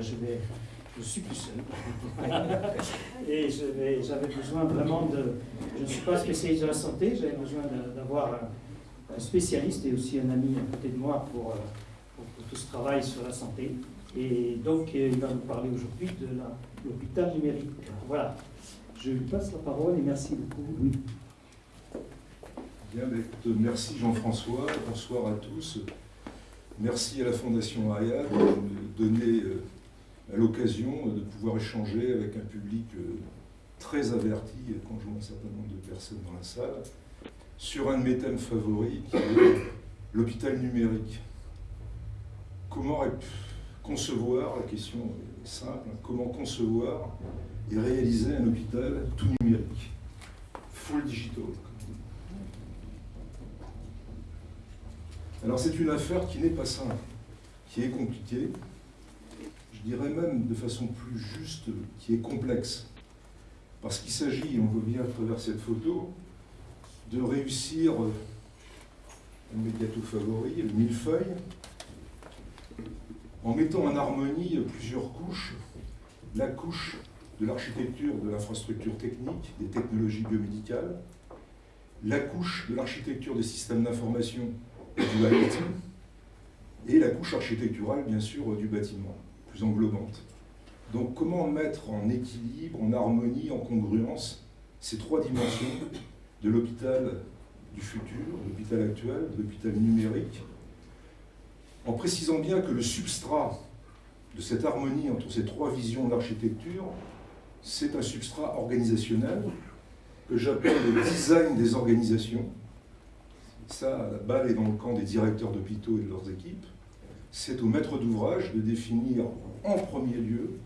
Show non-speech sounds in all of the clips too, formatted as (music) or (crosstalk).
je vais je suis plus seul. (laughs) et j'avais besoin vraiment de... Je ne suis pas spécialiste de la santé, j'avais besoin d'avoir un, spécialiste et aussi un ami à côté de moi pour, pour, tout ce travail sur la santé. Et donc, il va nous parler aujourd'hui de l'hôpital numérique. Voilà. Je lui passe la parole et merci beaucoup. Bien, merci Jean-François, bonsoir à tous. Merci à la Fondation Ariad de donner euh, l'occasion de pouvoir échanger avec un public euh, très averti, quand je vois un certain nombre de personnes dans la salle, sur un de mes thèmes favoris, qui est l'hôpital numérique. Comment concevoir, la question est simple, comment concevoir et réaliser un hôpital tout numérique, full digital. Alors c'est une affaire qui n'est pas simple, qui est compliquée, dirais même de façon plus juste, qui est complexe. Parce qu'il s'agit, on voit bien à travers cette photo, de réussir un médiato favori, le millefeuille, en mettant en harmonie plusieurs couches. La couche de l'architecture de l'infrastructure technique, des technologies biomédicales, la couche de l'architecture des systèmes d'information du IoT, et la couche architecturale, bien sûr, du bâtiment englobante. Donc comment mettre en équilibre, en harmonie, en congruence ces trois dimensions de l'hôpital du futur, l'hôpital actuel, l'hôpital numérique, en précisant bien que le substrat de cette harmonie entre ces trois visions d'architecture, c'est un substrat organisationnel que j'appelle le design des organisations. Ça, la balle est dans le camp des directeurs d'hôpitaux et de leurs équipes c'est au maître d'ouvrage de définir en premier lieu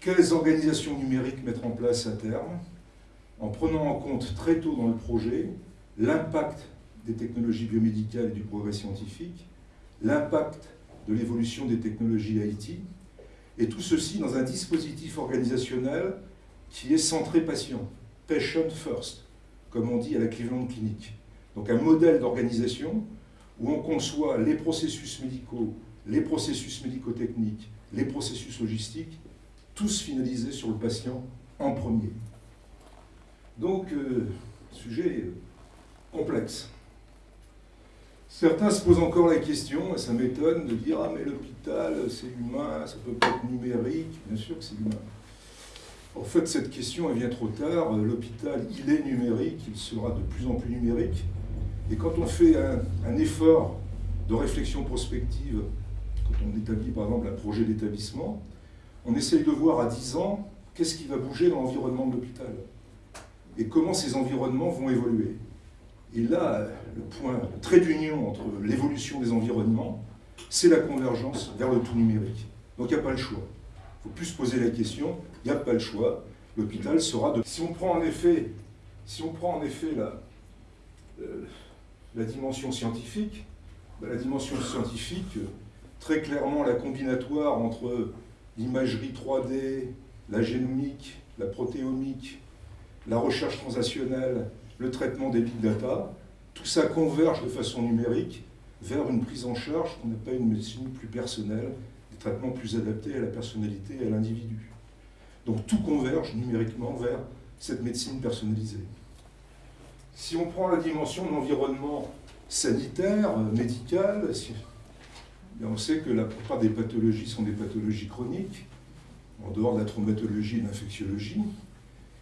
quelles organisations numériques mettre en place à terme, en prenant en compte très tôt dans le projet l'impact des technologies biomédicales et du progrès scientifique, l'impact de l'évolution des technologies IT, et tout ceci dans un dispositif organisationnel qui est centré patient, patient first, comme on dit à la Cleveland Clinic. Donc un modèle d'organisation où on conçoit les processus médicaux, les processus médico-techniques, les processus logistiques, tous finalisés sur le patient en premier. Donc, euh, sujet complexe. Certains se posent encore la question, et ça m'étonne de dire « Ah mais l'hôpital, c'est humain, ça peut pas être numérique ». Bien sûr que c'est humain. En fait, cette question, elle vient trop tard. L'hôpital, il est numérique, il sera de plus en plus numérique. Et quand on fait un, effort de réflexion prospective, quand on établit par exemple un projet d'établissement, on essaye de voir à 10 ans qu'est-ce qui va bouger dans l'environnement de l'hôpital et comment ces environnements vont évoluer. Et là, le point, le trait d'union entre l'évolution des environnements, c'est la convergence vers le tout numérique. Donc il n'y a pas le choix. Il faut plus se poser la question, il n'y a pas le choix. L'hôpital sera de... Si on prend en effet, si on prend en effet la, euh, dimension scientifique, ben, la dimension scientifique, très clairement la combinatoire entre l'imagerie 3D, la génomique, la protéomique, la recherche transactionnelle, le traitement des big data, tout ça converge de façon numérique vers une prise en charge qu'on pas une médecine plus personnelle, des traitements plus adaptés à la personnalité et à l'individu. Donc tout converge numériquement vers cette médecine personnalisée. Si on prend la dimension de l'environnement sanitaire, euh, on sait que la plupart des pathologies sont des pathologies chroniques, en dehors de la traumatologie et de l'infectiologie,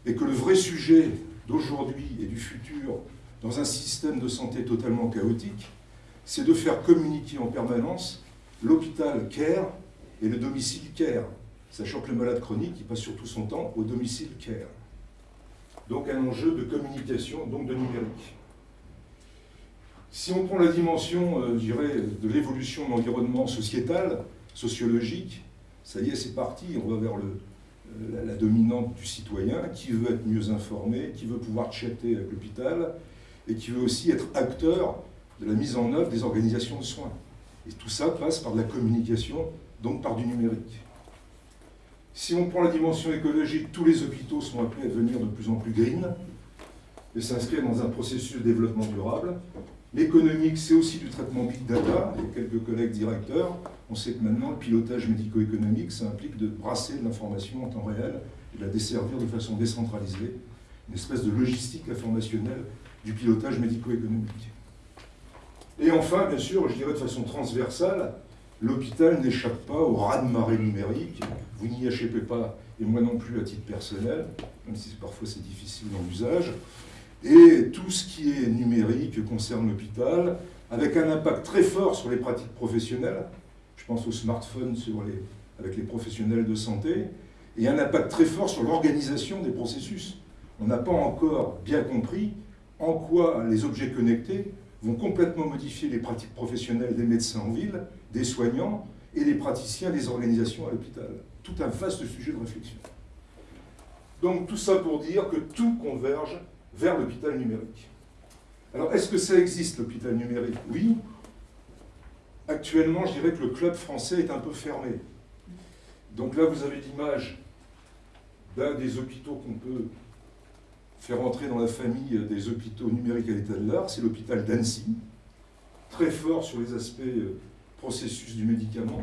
et que le vrai sujet d'aujourd'hui et du futur, dans un système de santé totalement chaotique, c'est de faire communiquer en permanence l'hôpital care et le domicile care, sachant que le malade chronique, il passe surtout son temps au domicile care donc un enjeu de communication, donc de numérique. Si on prend la dimension, euh, je dirais, de l'évolution de l'environnement sociétal, sociologique, ça y est, c'est parti, on va vers euh, la, dominante du citoyen, qui veut être mieux informé, qui veut pouvoir chatter avec l'hôpital, et qui veut aussi être acteur de la mise en œuvre des organisations de soins. Et tout ça passe par de la communication, donc par du numérique. Si on prend la dimension écologique, tous les hôpitaux sont appelés à devenir de plus en plus green. et s'inscrire dans un processus de développement durable. L'économique, c'est aussi du traitement big data. Il y a quelques collègues directeurs. On sait que maintenant, le pilotage médico-économique, ça implique de brasser de l'information en temps réel et de la desservir de façon décentralisée. Une espèce de logistique informationnelle du pilotage médico-économique. Et enfin, bien sûr, je dirais de façon transversale, l'hôpital n'échappe pas au raz-de-marée numérique. Vous n'y échappez pas, et moi non plus à titre personnel, même si parfois c'est difficile dans l'usage. Et tout ce qui est numérique concerne l'hôpital, avec un impact très fort sur les pratiques professionnelles. Je pense aux smartphones avec les professionnels de santé, et un impact très fort sur l'organisation des processus. On n'a pas encore bien compris en quoi les objets connectés vont complètement modifier les pratiques professionnelles des médecins en ville, des soignants et des praticiens des organisations à l'hôpital. Tout un vaste sujet de réflexion. Donc tout ça pour dire que tout converge vers l'hôpital numérique. Alors est-ce que ça existe l'hôpital numérique? Oui. Actuellement, je dirais que le club français est un peu fermé. Donc là, vous avez l'image d'un des hôpitaux qu'on peut faire entrer dans la famille des hôpitaux numériques à l'état de l'art, c'est l'hôpital d'Annecy, très fort sur les aspects euh, processus du médicament,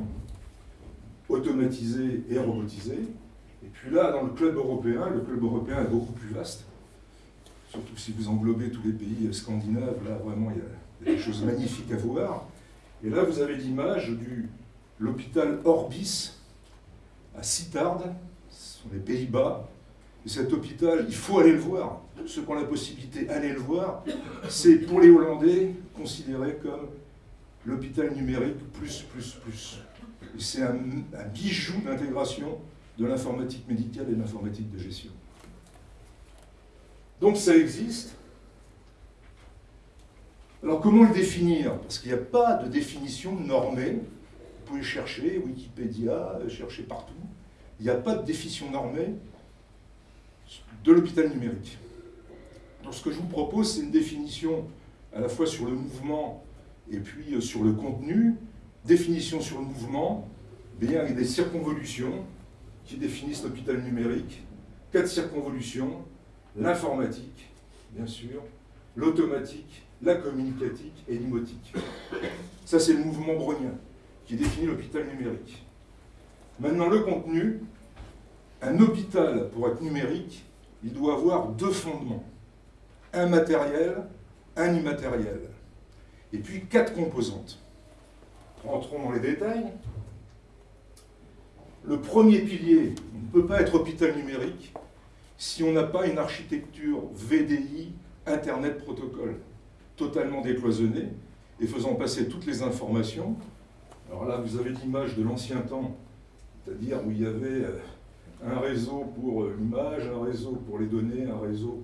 automatisé et robotisé. Et puis là, dans le club européen, le club européen est beaucoup plus vaste, surtout si vous englobez tous les pays scandinaves, là vraiment il y a des choses magnifiques à voir. Et là, vous avez l'image de l'hôpital Orbis à Sittard, ce sont les Pays-Bas, et cet hôpital, il faut aller le voir. Ceux qui ont la possibilité, allez le voir. C'est pour les Hollandais considéré comme l'hôpital numérique plus, plus, plus. C'est un, un, bijou d'intégration de l'informatique médicale et de l'informatique de gestion. Donc ça existe. Alors comment le définir? Parce qu'il n'y a pas de définition normée. Vous pouvez chercher, Wikipédia, chercher partout. Il n'y a pas de définition normée de l'hôpital numérique. Donc ce que je vous propose, c'est une définition à la fois sur le mouvement et puis euh, sur le contenu. Définition sur le mouvement, bien avec des circonvolutions qui définissent l'hôpital numérique. Quatre circonvolutions, l'informatique, bien sûr, l'automatique, la communicatique et l'imotique. Ça, c'est le mouvement brownien qui définit l'hôpital numérique. Maintenant, le contenu, un hôpital, pour être numérique, il doit avoir deux fondements. Un matériel, un immatériel. Et puis quatre composantes. Rentrons dans les détails. Le premier pilier, on ne peut pas être hôpital numérique si on n'a pas une architecture VDI, Internet Protocole, totalement décloisonnée et faisant passer toutes les informations. Alors là, vous avez l'image de l'ancien temps, c'est-à-dire où il y avait euh, un réseau pour euh, l'image, un réseau pour les données, un réseau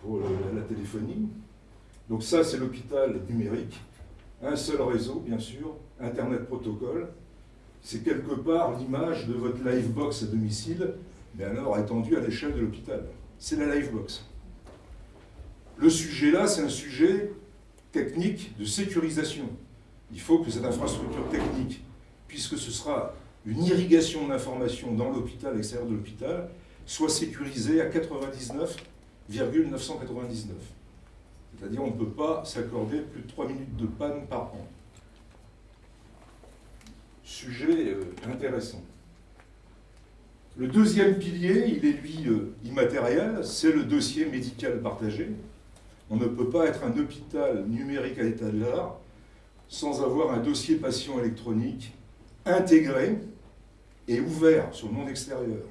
pour la téléphonie. Donc ça, c'est l'hôpital numérique. Un seul réseau, bien sûr, Internet protocole. C'est quelque part l'image de votre livebox à domicile, mais alors étendue à l'échelle de l'hôpital. C'est la livebox. Le sujet là, c'est un sujet technique de sécurisation. Il faut que cette infrastructure technique, puisque ce sera une irrigation d'informations dans l'hôpital, à l'extérieur de l'hôpital, soit sécurisée à 99,999. C'est-à-dire on ne peut pas s'accorder plus de 3 minutes de panne par an. Sujet euh, intéressant. Le deuxième pilier, il est lui euh, immatériel, c'est le dossier médical partagé. On ne peut pas être un hôpital numérique à l'état de l'art sans avoir un dossier patient électronique intégré et ouvert sur le monde extérieur.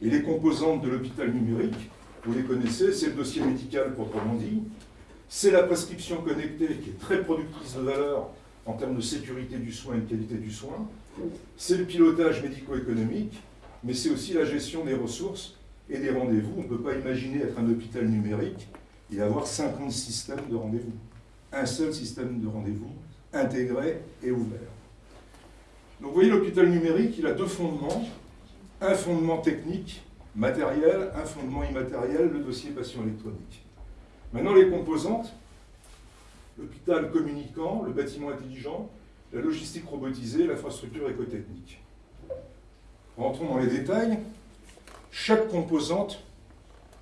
Et les composantes de l'hôpital numérique, vous les connaissez, c'est le dossier médical proprement dit, c'est la prescription connectée qui est très productrice de valeur en termes de sécurité du soin et de qualité du soin, c'est le pilotage médico-économique, mais c'est aussi la gestion des ressources et des rendez-vous. On ne peut pas imaginer être un hôpital numérique et avoir 50 systèmes de rendez-vous. Un seul système de rendez-vous, intégré et ouvert. Donc vous voyez, l'hôpital numérique, il a deux fondements. Un fondement technique, matériel, un fondement immatériel, le dossier patient électronique. Maintenant, les composantes, l'hôpital communicant, le bâtiment intelligent, la logistique robotisée, l'infrastructure écotechnique. Rentrons dans les détails. Chaque composante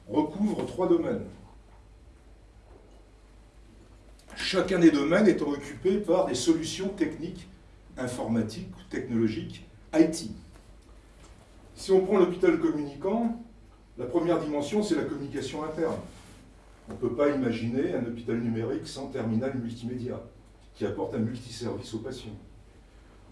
recouvre trois domaines. chacun des domaines étant occupé par des solutions techniques, informatiques, technologiques, IT. Si on prend l'hôpital communicant, la première dimension, c'est la communication interne. On ne peut pas imaginer un hôpital numérique sans terminal multimédia, qui apporte un multiservice aux patients,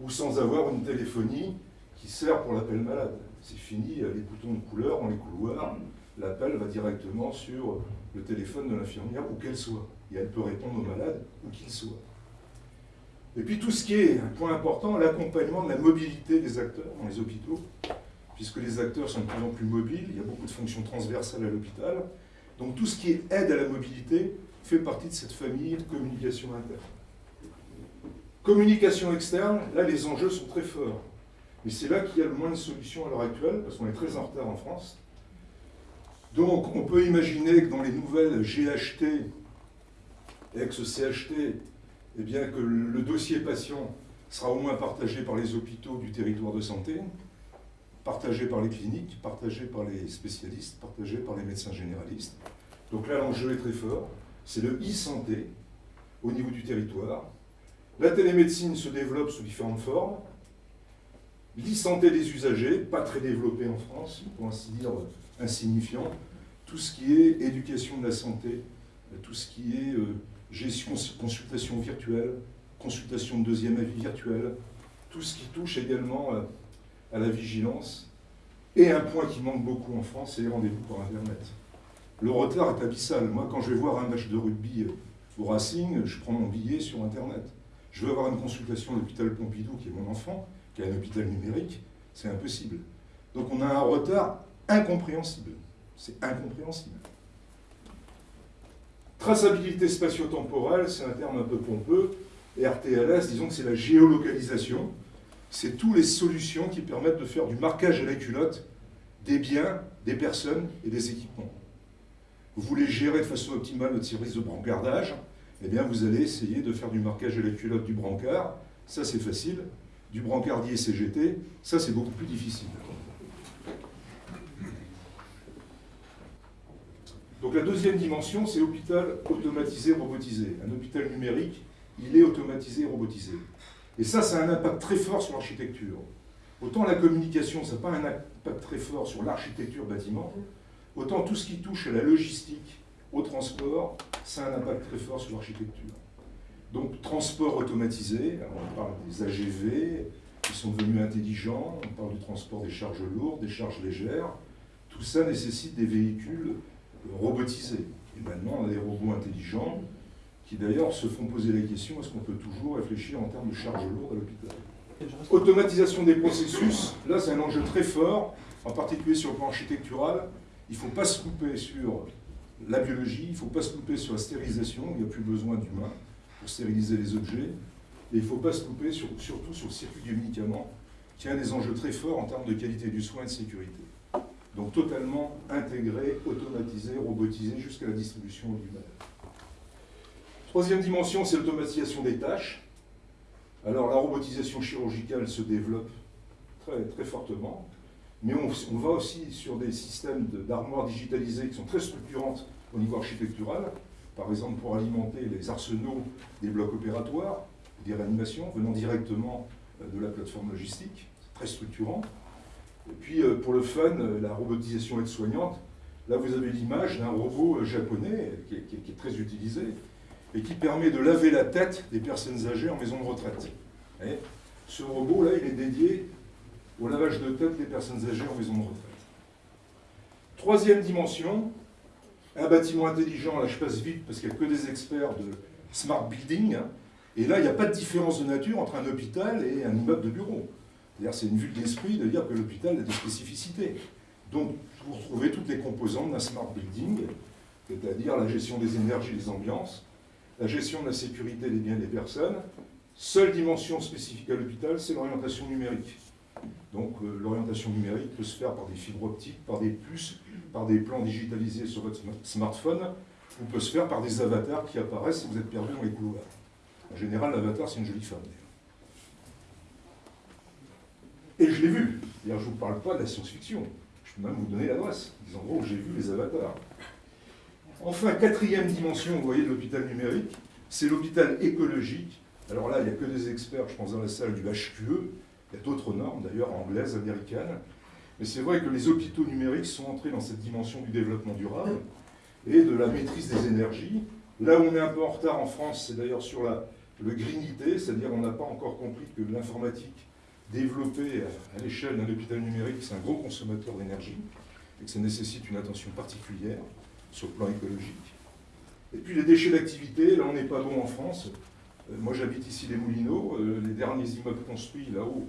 ou sans avoir une téléphonie qui sert pour l'appel malade. C'est fini, les boutons de couleur dans les couloirs, l'appel va directement sur le téléphone de l'infirmière, où qu'elle soit. Et elle peut répondre au malade, où qu'il soit. Et puis tout ce qui est un point important, l'accompagnement de la mobilité des acteurs dans les hôpitaux, puisque les acteurs sont de plus en plus mobiles, il y a beaucoup de fonctions transversales à l'hôpital. Donc tout ce qui est aide à la mobilité fait partie de cette famille de communication interne. Communication externe, là les enjeux sont très forts. Mais c'est là qu'il y a le moins de solutions à l'heure actuelle, parce qu'on est très en retard en France. Donc on peut imaginer que dans les nouvelles GHT, ex-CHT, eh bien que le dossier patient sera au moins partagé par les hôpitaux du territoire de santé, partagé par les cliniques, partagé par les spécialistes, partagé par les médecins généralistes. Donc là, l'enjeu est très fort. C'est le e-santé au niveau du territoire. La télémédecine se développe sous différentes formes. L'e-santé des usagers, pas très développé en France, pour ainsi dire insignifiant. Tout ce qui est éducation de la santé, tout ce qui est euh, gestion, consultation virtuelle, consultation de deuxième avis virtuel, tout ce qui touche également euh, à la vigilance. Et un point qui manque beaucoup en France, c'est les rendez-vous par Internet. Le retard est abyssal. Moi, quand je vais voir un match de rugby euh, au Racing, je prends mon billet sur Internet. Je veux avoir une consultation à l'hôpital Pompidou, qui est mon enfant, qui a un hôpital numérique, c'est impossible. Donc on a un retard incompréhensible. C'est incompréhensible. Traçabilité spatio-temporelle, c'est un terme un peu pompeux. RTLS, disons que c'est la géolocalisation c'est toutes les solutions qui permettent de faire du marquage à la culotte des biens, des personnes et des équipements. Vous voulez gérer de façon optimale votre service de brancardage, eh bien vous allez essayer de faire du marquage à la culotte du brancard, ça c'est facile, du brancardier CGT, ça c'est beaucoup plus difficile. Donc la deuxième dimension, c'est l'hôpital automatisé, robotisé. Un hôpital numérique, il est automatisé robotisé. Et ça, ça a un impact très fort sur l'architecture. Autant la communication, ça n'a pas un impact très fort sur l'architecture bâtiment, autant tout ce qui touche à la logistique, au transport, ça a un impact très fort sur l'architecture. Donc transport automatisé, on parle des AGV, qui sont devenus intelligents, on parle du transport des charges lourdes, des charges légères, tout ça nécessite des véhicules robotisés. Et maintenant, on a des robots intelligents qui d'ailleurs se font poser la question est-ce qu'on peut toujours réfléchir en termes de charges lourdes à l'hôpital? Automatisation des processus, là c'est un enjeu très fort, en particulier sur le plan architectural. Il ne faut pas se couper sur la biologie, il ne faut pas se couper sur la stérilisation, il n'y a plus besoin d'humains pour stériliser les objets, et il ne faut pas se couper surtout sur le circuit du médicament, qui a des enjeux très forts en termes de qualité du soin et de sécurité. Donc totalement intégré, automatisé, robotisé jusqu'à la distribution du mal. Troisième dimension, c'est l'automatisation des tâches. Alors la robotisation chirurgicale se développe très, très fortement, mais on, va aussi sur des systèmes d'armoires digitalisées qui sont très structurantes au niveau architectural, par exemple pour alimenter les arsenaux des blocs opératoires, des réanimations venant directement euh, de la plateforme logistique, très structurant. Et puis euh, pour le fun, euh, la robotisation aide-soignante, là vous avez l'image d'un robot japonais qui est très utilisé, et qui permet de laver la tête des personnes âgées en maison de retraite. Et ce robot-là, il est dédié au lavage de tête des personnes âgées en maison de retraite. Troisième dimension, un bâtiment intelligent, là je passe vite parce qu'il n'y a que des experts de smart building, et là il n'y a pas de différence de nature entre un hôpital et un immeuble de bureau. C'est une vue de l'esprit de dire que l'hôpital a des spécificités. Donc vous retrouvez toutes les composantes d'un smart building, c'est-à-dire la gestion des énergies, des ambiances, la gestion de la sécurité des biens des personnes. Seule dimension spécifique à l'hôpital, c'est l'orientation numérique. Donc euh, l'orientation numérique peut se faire par des fibres optiques, par des puces, par des plans digitalisés sur votre smartphone, ou peut se faire par des avatars qui apparaissent si vous êtes perdu dans les couloirs. En général, l'avatar, c'est une jolie femme. Et je l'ai vu. je ne vous parle pas de la science-fiction. Je peux même vous donner l'adresse, des endroits où j'ai vu les avatars. Enfin, quatrième dimension, vous voyez, de l'hôpital numérique, c'est l'hôpital écologique. Alors là, il n'y a que des experts, je pense, dans la salle du HQE. Il y a d'autres normes, d'ailleurs, anglaises, américaines. Mais c'est vrai que les hôpitaux numériques sont entrés dans cette dimension du développement durable et de la maîtrise des énergies. Là où on est un peu en retard en France, c'est d'ailleurs sur la, le greenité, c'est-à-dire on n'a pas encore compris que l'informatique développée à l'échelle d'un hôpital numérique, c'est un gros consommateur d'énergie et que ça nécessite une attention particulière sur le plan écologique. Et puis les déchets d'activité, là on n'est pas bon en France. Euh, moi j'habite ici les Moulineaux, euh, les derniers immeubles construits là-haut,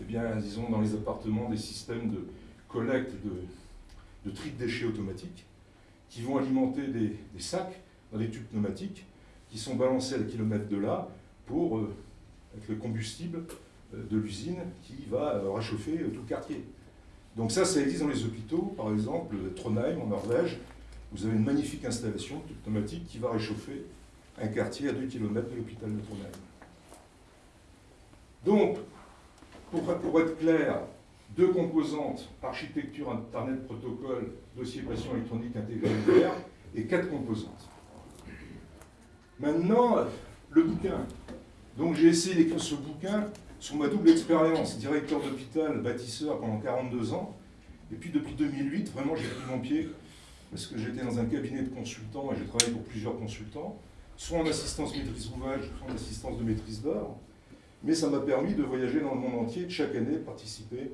eh bien, ils ont dans les appartements des systèmes de collecte de, de tri de déchets automatiques qui vont alimenter des, sacs dans des tubes pneumatiques qui sont balancés à kilomètres de là pour euh, être le combustible de l'usine qui va réchauffer tout le quartier. Donc ça, ça existe dans les hôpitaux, par exemple, Trondheim en Norvège, vous avez une magnifique installation pneumatique qui va réchauffer un quartier à 2 km de l'hôpital de Trondheim. Donc, pour, être clair, deux composantes, architecture, Internet, protocole, dossier pression électronique intégré et quatre composantes. Maintenant, le bouquin. Donc j'ai essayé d'écrire ce bouquin sur ma double expérience, directeur d'hôpital, bâtisseur pendant 42 ans, et puis depuis 2008, vraiment j'ai pris mon pied parce que j'étais dans un cabinet de consultants et j'ai travaillé pour plusieurs consultants, soit en assistance maîtrise ouvrage, soit en assistance de maîtrise d'œuvre. Mais ça m'a permis de voyager dans le monde entier, de chaque année participer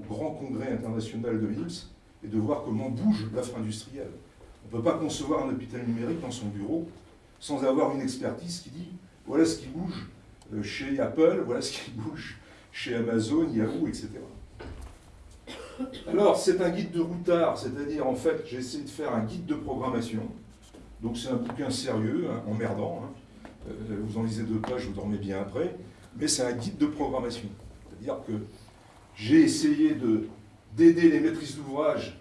au grand congrès international de l'IMSS et de voir comment bouge l'offre industrielle. On ne peut pas concevoir un hôpital numérique dans son bureau sans avoir une expertise qui dit voilà ce qui bouge euh, chez Apple, voilà ce qui bouge chez Amazon, Yahoo, etc. Alors, c'est un guide de routard, c'est-à-dire, en fait, j'ai essayé de faire un guide de programmation. Donc, c'est un bouquin sérieux, hein, emmerdant. Hein. Euh, vous en lisez deux pages, vous dormez bien après. Mais c'est un guide de programmation. C'est-à-dire que j'ai essayé d'aider les maîtrises d'ouvrage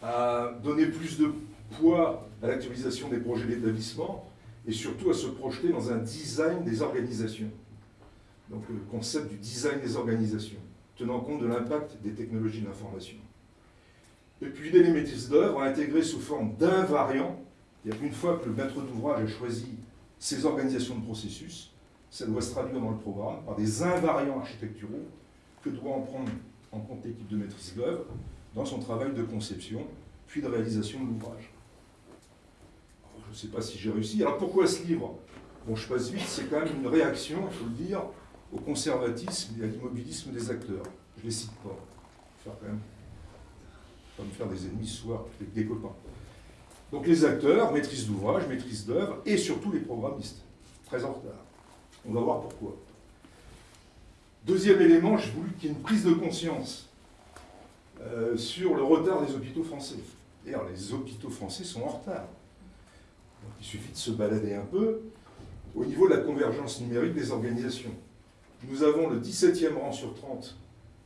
à donner plus de poids à l'actualisation des projets d'établissement et surtout à se projeter dans un design des organisations. Donc, le concept du design des organisations tenant compte de l'impact des technologies de l'information. Et puis les maîtrises d'œuvre intégrées sous forme d'invariants, c'est-à-dire qu'une fois que le maître d'ouvrage a choisi ses organisations de processus, ça doit se traduire dans le programme par des invariants architecturaux que doit en prendre en compte l'équipe de maîtrise d'œuvre dans son travail de conception, puis de réalisation de l'ouvrage. Je ne sais pas si j'ai réussi. Alors pourquoi ce livre? Bon, je passe vite, c'est quand même une réaction, il faut le dire, au conservatisme et à l'immobilisme des acteurs. Je ne les cite pas. Faire quand même, pas me faire des ennemis ce soir, des copains. Donc les acteurs, maîtrise d'ouvrage, maîtrise d'œuvre, et surtout les programmistes, très en retard. On va voir pourquoi. Deuxième élément, j'ai voulu qu'il y ait une prise de conscience euh, sur le retard des hôpitaux français. D'ailleurs, les hôpitaux français sont en retard. il suffit de se balader un peu au niveau de la convergence numérique des organisations. Nous avons le 17e rang sur 30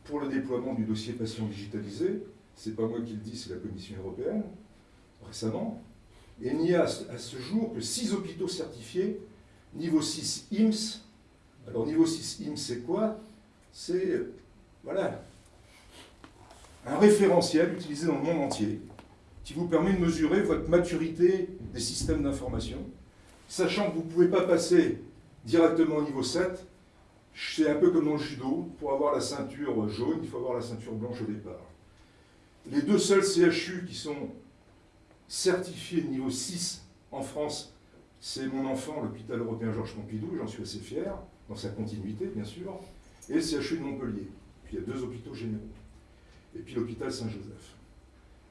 pour le déploiement du dossier patient digitalisé. Ce n'est pas moi qui le dis, c'est la Commission européenne, récemment. Et il n'y a à ce jour que 6 hôpitaux certifiés, niveau 6 IMSS. Alors niveau 6 IMSS, c'est quoi? C'est, voilà, un référentiel utilisé dans le monde entier qui vous permet de mesurer votre maturité des systèmes d'information, sachant que vous ne pouvez pas passer directement au niveau 7 c'est un peu comme dans le judo, pour avoir la ceinture jaune, il faut avoir la ceinture blanche au départ. Les deux seuls CHU qui sont certifiés de niveau 6 en France, c'est mon enfant, l'hôpital européen Georges Pompidou, j'en suis assez fier, dans sa continuité bien sûr, et le CHU de Montpellier. Puis il y a deux hôpitaux généraux. Et puis l'hôpital Saint-Joseph.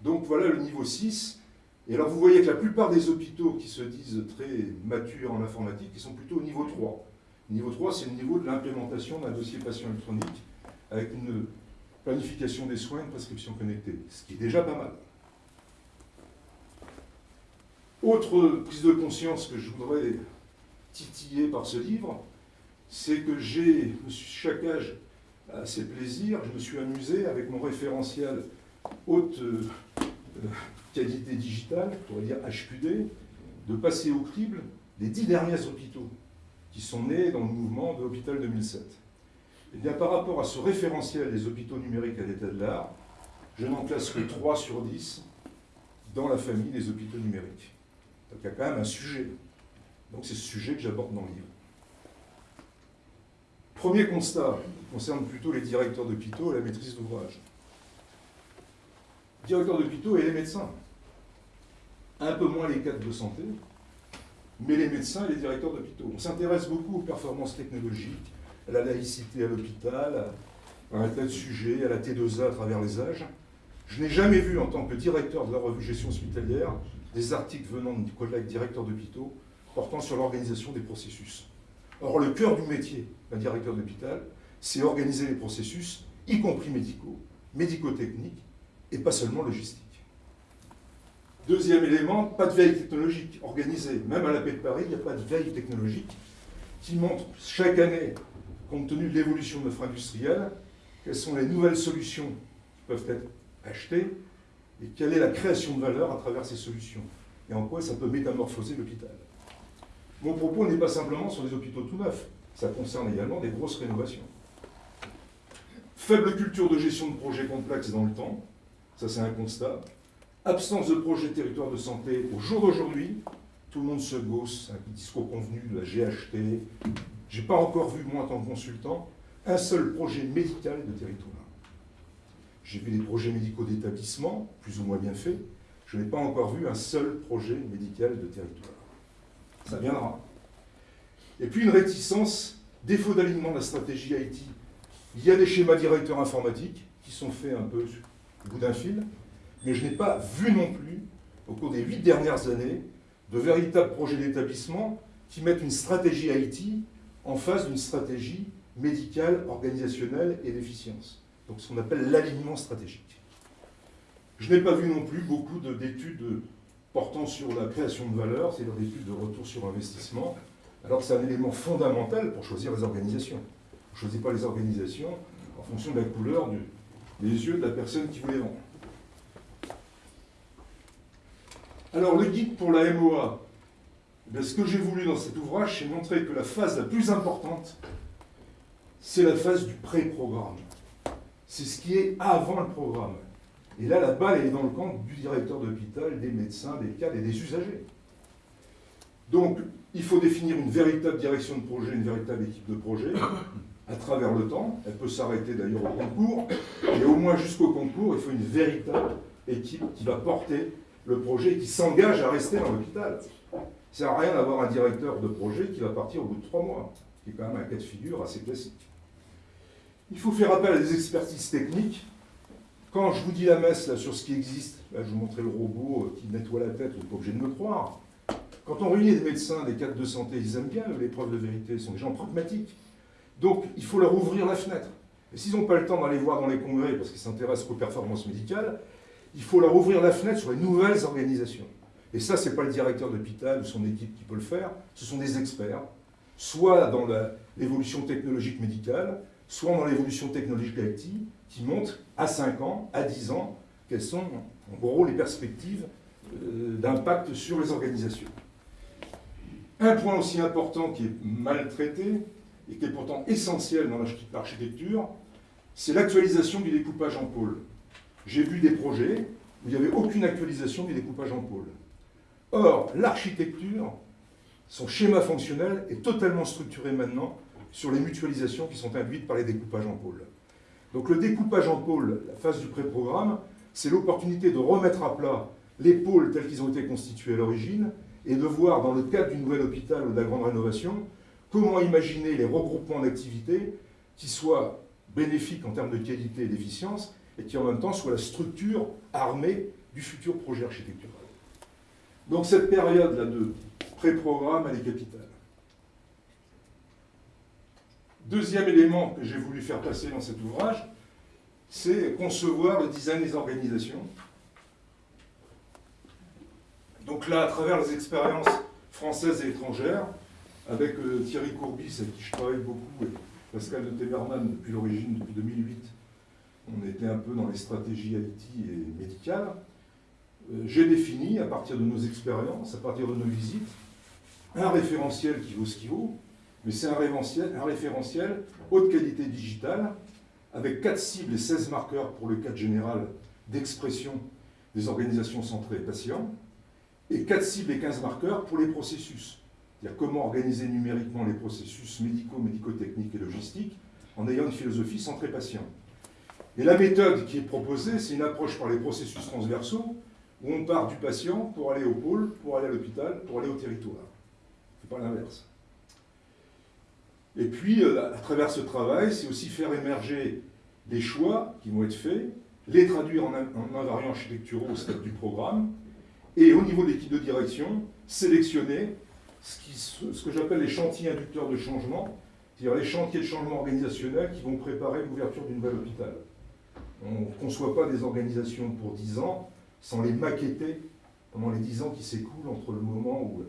Donc voilà le niveau 6. Et alors vous voyez que la plupart des hôpitaux qui se disent très matures en informatique, ils sont plutôt au niveau 3. Niveau 3, c'est le niveau de l'implémentation d'un dossier patient électronique avec une planification des soins, une prescription connectée, ce qui est déjà pas mal. Autre prise de conscience que je voudrais titiller par ce livre, c'est que j'ai, chaque âge a ses plaisirs, je me suis amusé avec mon référentiel haute euh, qualité digitale, on pourrait dire HQD, de passer au crible les dix derniers hôpitaux qui sont nés dans le mouvement de l'hôpital 2007. Et eh bien, par rapport à ce référentiel des hôpitaux numériques à l'état de l'art, je n'en classe que 3 sur 10 dans la famille des hôpitaux numériques. Donc il y a quand même un sujet Donc c'est ce sujet que j'aborde dans le livre. Premier constat concerne plutôt les directeurs d'hôpitaux et la maîtrise d'ouvrage. Directeurs d'hôpitaux et les médecins. Un peu moins les cadres de santé, mais les médecins et les directeurs d'hôpitaux. On s'intéresse beaucoup aux performances technologiques, à la laïcité à l'hôpital, à un tas de sujets, à la T2A à travers les âges. Je n'ai jamais vu, en tant que directeur de la revue Gestion hospitalière, des articles venant de collègues directeurs d'hôpitaux portant sur l'organisation des processus. Or, le cœur du métier d'un directeur d'hôpital, c'est organiser les processus, y compris médicaux, médico-techniques, et pas seulement logistiques. Deuxième élément, pas de veille technologique organisée. Même à la paix de Paris, il n'y a pas de veille technologique qui montre chaque année, compte tenu de l'évolution de notre industrielle, quelles sont les nouvelles solutions qui peuvent être achetées et quelle est la création de valeur à travers ces solutions et en quoi ça peut métamorphoser l'hôpital. Mon propos n'est pas simplement sur les hôpitaux tout neufs, ça concerne également des grosses rénovations. Faible culture de gestion de projets complexes dans le temps, ça c'est un constat. Absence de projet territoire de santé au jour d'aujourd'hui, tout le monde se gosse, un discours convenu de la GHT. J'ai pas encore vu, moi en tant que consultant, un seul projet médical de territoire. J'ai vu des projets médicaux d'établissement, plus ou moins bien faits. Je n'ai pas encore vu un seul projet médical de territoire. Ça viendra. Et puis une réticence, défaut d'alignement de la stratégie IT. Il y a des schémas directeurs informatiques qui sont faits un peu au bout d'un fil, mais je n'ai pas vu non plus, au cours des huit dernières années, de véritables projets d'établissement qui mettent une stratégie IT en face d'une stratégie médicale, organisationnelle et d'efficience. Donc ce qu'on appelle l'alignement stratégique. Je n'ai pas vu non plus beaucoup d'études portant sur la création de valeur, c'est-à-dire d'études de retour sur investissement, alors que c'est un élément fondamental pour choisir les organisations. On ne choisit pas les organisations en fonction de la couleur des yeux de la personne qui vous les vend. Alors le guide pour la MOA, eh ce que j'ai voulu dans cet ouvrage, c'est montrer que la phase la plus importante, c'est la phase du pré-programme. C'est ce qui est avant le programme. Et là, la balle est dans le camp du directeur d'hôpital, des médecins, des cadres et des usagers. Donc, il faut définir une véritable direction de projet, une véritable équipe de projet, à travers le temps. Elle peut s'arrêter d'ailleurs au concours. Et au moins jusqu'au concours, il faut une véritable équipe qui va porter le projet et qui s'engage à rester dans l'hôpital. Ça à rien d'avoir un directeur de projet qui va partir au bout de trois mois, qui est quand même un cas de figure assez classique. Il faut faire appel à des expertises techniques. Quand je vous dis la messe sur ce qui existe, là, je vous montrais le robot euh, qui nettoie la tête, vous n'êtes pas obligé de me croire. Quand on réunit des médecins, des cadres de santé, ils aiment bien les preuves de vérité, ils sont des gens pragmatiques. Donc il faut leur ouvrir la fenêtre. Et s'ils n'ont pas le temps d'aller voir dans les congrès parce qu'ils s'intéressent aux performances médicales, il faut leur ouvrir la fenêtre sur les nouvelles organisations. Et ça, ce n'est pas le directeur d'hôpital ou son équipe qui peut le faire, ce sont des experts, soit dans l'évolution technologique médicale, soit dans l'évolution technologique IT, qui montrent à 5 ans, à 10 ans, quelles sont en gros les perspectives euh, d'impact sur les organisations. Un point aussi important qui est mal traité, et qui est pourtant essentiel dans l'architecture, c'est l'actualisation du découpage en pôle. J'ai vu des projets où il n'y avait aucune actualisation du découpage en pôle. Or, l'architecture, son schéma fonctionnel est totalement structuré maintenant sur les mutualisations qui sont induites par les découpages en pôle. Donc le découpage en pôle, la phase du pré-programme, c'est l'opportunité de remettre à plat les pôles tels qu'ils ont été constitués à l'origine et de voir dans le cadre du nouvel hôpital ou de la grande rénovation comment imaginer les regroupements d'activités qui soient bénéfiques en termes de qualité et d'efficience et qui en même temps soient la structure armée du futur projet architectural. Donc cette période-là de pré-programme, elle est capitale. Deuxième élément que j'ai voulu faire passer dans cet ouvrage, c'est concevoir le design des organisations. Donc là, à travers les expériences françaises et étrangères, avec euh, Thierry Courbis, avec qui je travaille beaucoup, et Pascal de Temerman depuis l'origine, depuis 2008, on était un peu dans les stratégies IT et médicales, euh, j'ai défini, à partir de nos expériences, à partir de nos visites, un référentiel qui vaut ce qu'il vaut, mais c'est un référentiel, haute qualité digitale, avec 4 cibles et 16 marqueurs pour le cadre général d'expression des organisations centrées patients, et 4 cibles et 15 marqueurs pour les processus. C'est-à-dire comment organiser numériquement les processus médicaux, médico-techniques et logistiques en ayant une philosophie centrée patient. Et la méthode qui est proposée, c'est une approche par les processus transversaux, où on part du patient pour aller au pôle, pour aller à l'hôpital, pour aller au territoire. C'est pas l'inverse. Et puis, euh, à travers ce travail, c'est aussi faire émerger des choix qui vont être faits, les traduire en, invariants architecturaux au stade du programme, et au niveau de l'équipe de direction, sélectionner ce, que j'appelle les chantiers inducteurs de changement, c'est-à-dire les chantiers de changement organisationnel qui vont préparer l'ouverture d'une nouvelle hôpital. On ne conçoit pas des organisations pour 10 ans sans les maqueter pendant les 10 ans qui s'écoulent entre le moment où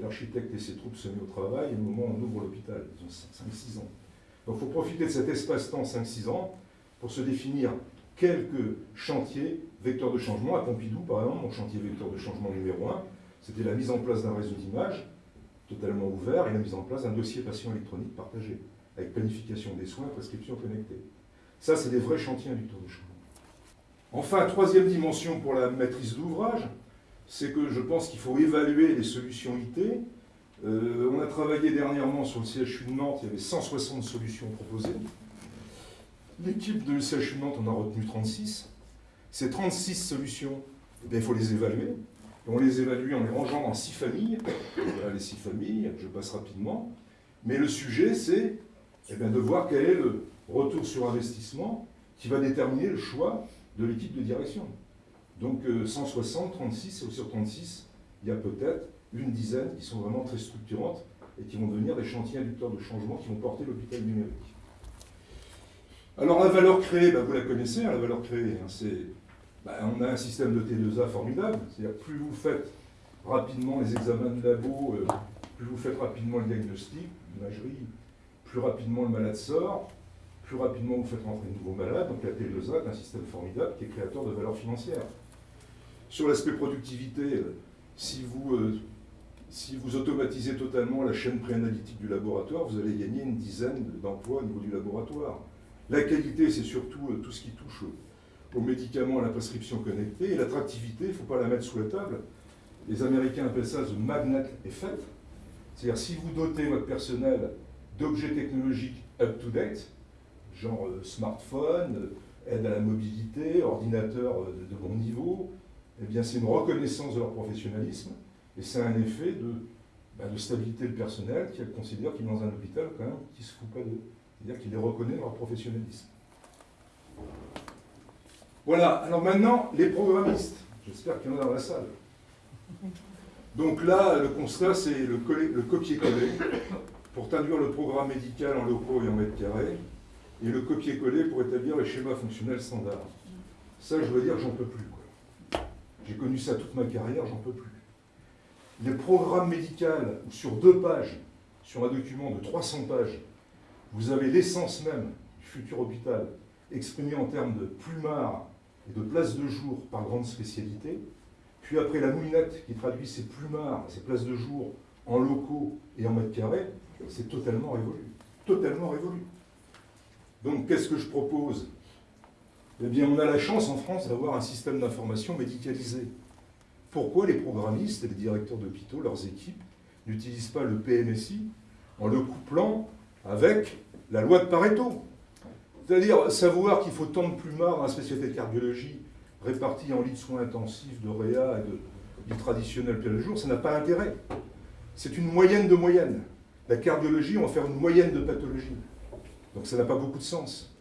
l'architecte et ses troupes se mettent au travail et le moment où on ouvre l'hôpital. Ils ont 5-6 ans. Donc il faut profiter de cet espace-temps 5-6 ans pour se définir quelques chantiers vecteurs de changement. À Pompidou, par exemple, mon chantier vecteur de changement numéro 1, c'était la mise en place d'un réseau d'images totalement ouvert et la mise en place d'un dossier patient électronique partagé, avec planification des soins, prescription connectée. Ça, c'est des vrais chantiers inducteurs de changement. Enfin, troisième dimension pour la maîtrise d'ouvrage, c'est que je pense qu'il faut évaluer les solutions IT. Euh, on a travaillé dernièrement sur le CHU de Nantes, il y avait 160 solutions proposées. L'équipe de CHU de Nantes en a retenu 36. Ces 36 solutions, eh il faut les évaluer. on les évalue en les rangeant dans six familles. Voilà les six familles, je passe rapidement. Mais le sujet, c'est eh de voir quel est le retour sur investissement qui va déterminer le choix de l'équipe de direction. Donc 160, 36, et sur 36, il y a peut-être une dizaine qui sont vraiment très structurantes et qui vont devenir des chantiers inducteurs de changement qui vont porter l'hôpital numérique. Alors la valeur créée, bah, vous la connaissez, hein, la valeur créée, hein, c'est, bah, on a un système de T2A formidable, c'est-à-dire plus vous faites rapidement les examens de labo, euh, plus vous faites rapidement le diagnostic, l'imagerie, plus rapidement le malade sort, plus rapidement vous faites rentrer de nouveaux malades, donc la T2A est un système formidable qui est créateur de valeur financière. Sur l'aspect productivité, euh, si vous, euh, si vous automatisez totalement la chaîne préanalytique du laboratoire, vous allez gagner une dizaine d'emplois au niveau du laboratoire. La qualité, c'est surtout euh, tout ce qui touche aux médicaments, à la prescription connectée. Et l'attractivité, il ne faut pas la mettre sous la table. Les Américains appellent ça the magnet effect. C'est-à-dire, si vous dotez votre personnel d'objets technologiques up-to-date, genre smartphone, aide à la mobilité, ordinateur de, bon niveau, eh bien c'est une reconnaissance de leur professionnalisme et c'est un effet de, bah, de stabilité du personnel qui considère qu'il est dans un hôpital quand même qui se fout pas d'eux. C'est-à-dire qu'il les reconnaît dans leur professionnalisme. Voilà, alors maintenant, les programmistes. J'espère qu'il y en a dans la salle. Donc là, le constat, c'est le, le copier-coller pour traduire le programme médical en locaux et en mètres carrés, et le copier-coller pour établir les schémas fonctionnels standards. Ça, je veux dire, j'en peux plus. J'ai connu ça toute ma carrière, j'en peux plus. Les programmes médicaux, sur deux pages, sur un document de 300 pages, vous avez l'essence même du futur hôpital exprimée en termes de plumard et de places de jour par grande spécialité, puis après la moulinette qui traduit ces plumards, ces places de jour en locaux et en mètres carrés, c'est totalement révolu. Totalement révolu. Donc qu'est-ce que je propose? Eh bien on a la chance en France d'avoir un système d'information médicalisé. Pourquoi les programmistes et les directeurs d'hôpitaux, leurs équipes, n'utilisent pas le PMSI en le couplant avec la loi de Pareto? C'est-à-dire savoir qu'il faut tant de plumards dans la spécialité de cardiologie répartis en lits de soins intensifs, de réa et de lits traditionnels plein jour, ça n'a pas intérêt. C'est une moyenne de moyenne. La cardiologie, on va faire une moyenne de pathologie. Donc ça n'a pas beaucoup de sens.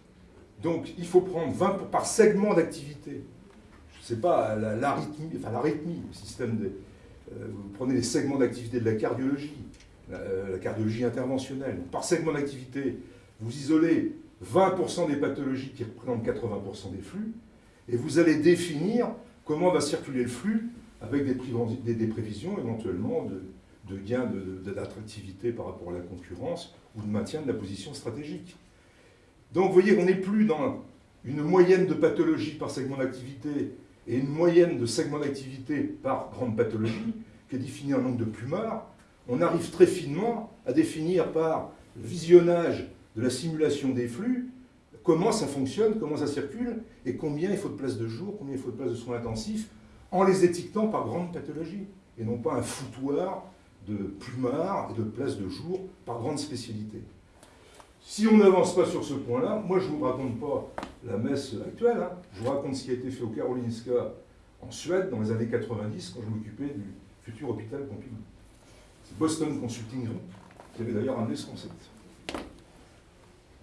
Donc il faut prendre 20 par segment d'activité. Je ne sais pas, l'arythmie, enfin le système. Euh, vous prenez les segments d'activité de la cardiologie, la, la cardiologie interventionnelle. Par segment d'activité, vous isolez 20% des pathologies qui représentent 80% des flux, et vous allez définir comment va circuler le flux avec des, prévisions éventuellement de, de gain d'attractivité par rapport à la concurrence ou de maintien de la position stratégique. Donc vous voyez qu'on n'est plus dans une moyenne de pathologie par segment d'activité et une moyenne de segments d'activité par grande pathologie, qui est définie en nombre de plumards. On arrive très finement à définir par visionnage de la simulation des flux comment ça fonctionne, comment ça circule, et combien il faut de places de jour, combien il faut de places de soins intensifs, en les étiquetant par grande pathologie, et non pas un foutoir de plumards et de places de jour par grande spécialité. Si on n'avance pas sur ce point-là, moi je ne vous raconte pas la messe actuelle, hein. je vous raconte ce qui a été fait au Karolinska en Suède dans les années 90 quand je m'occupais du futur hôpital Pompidou. C'est Boston Consulting Group qui avait d'ailleurs amené ce concept.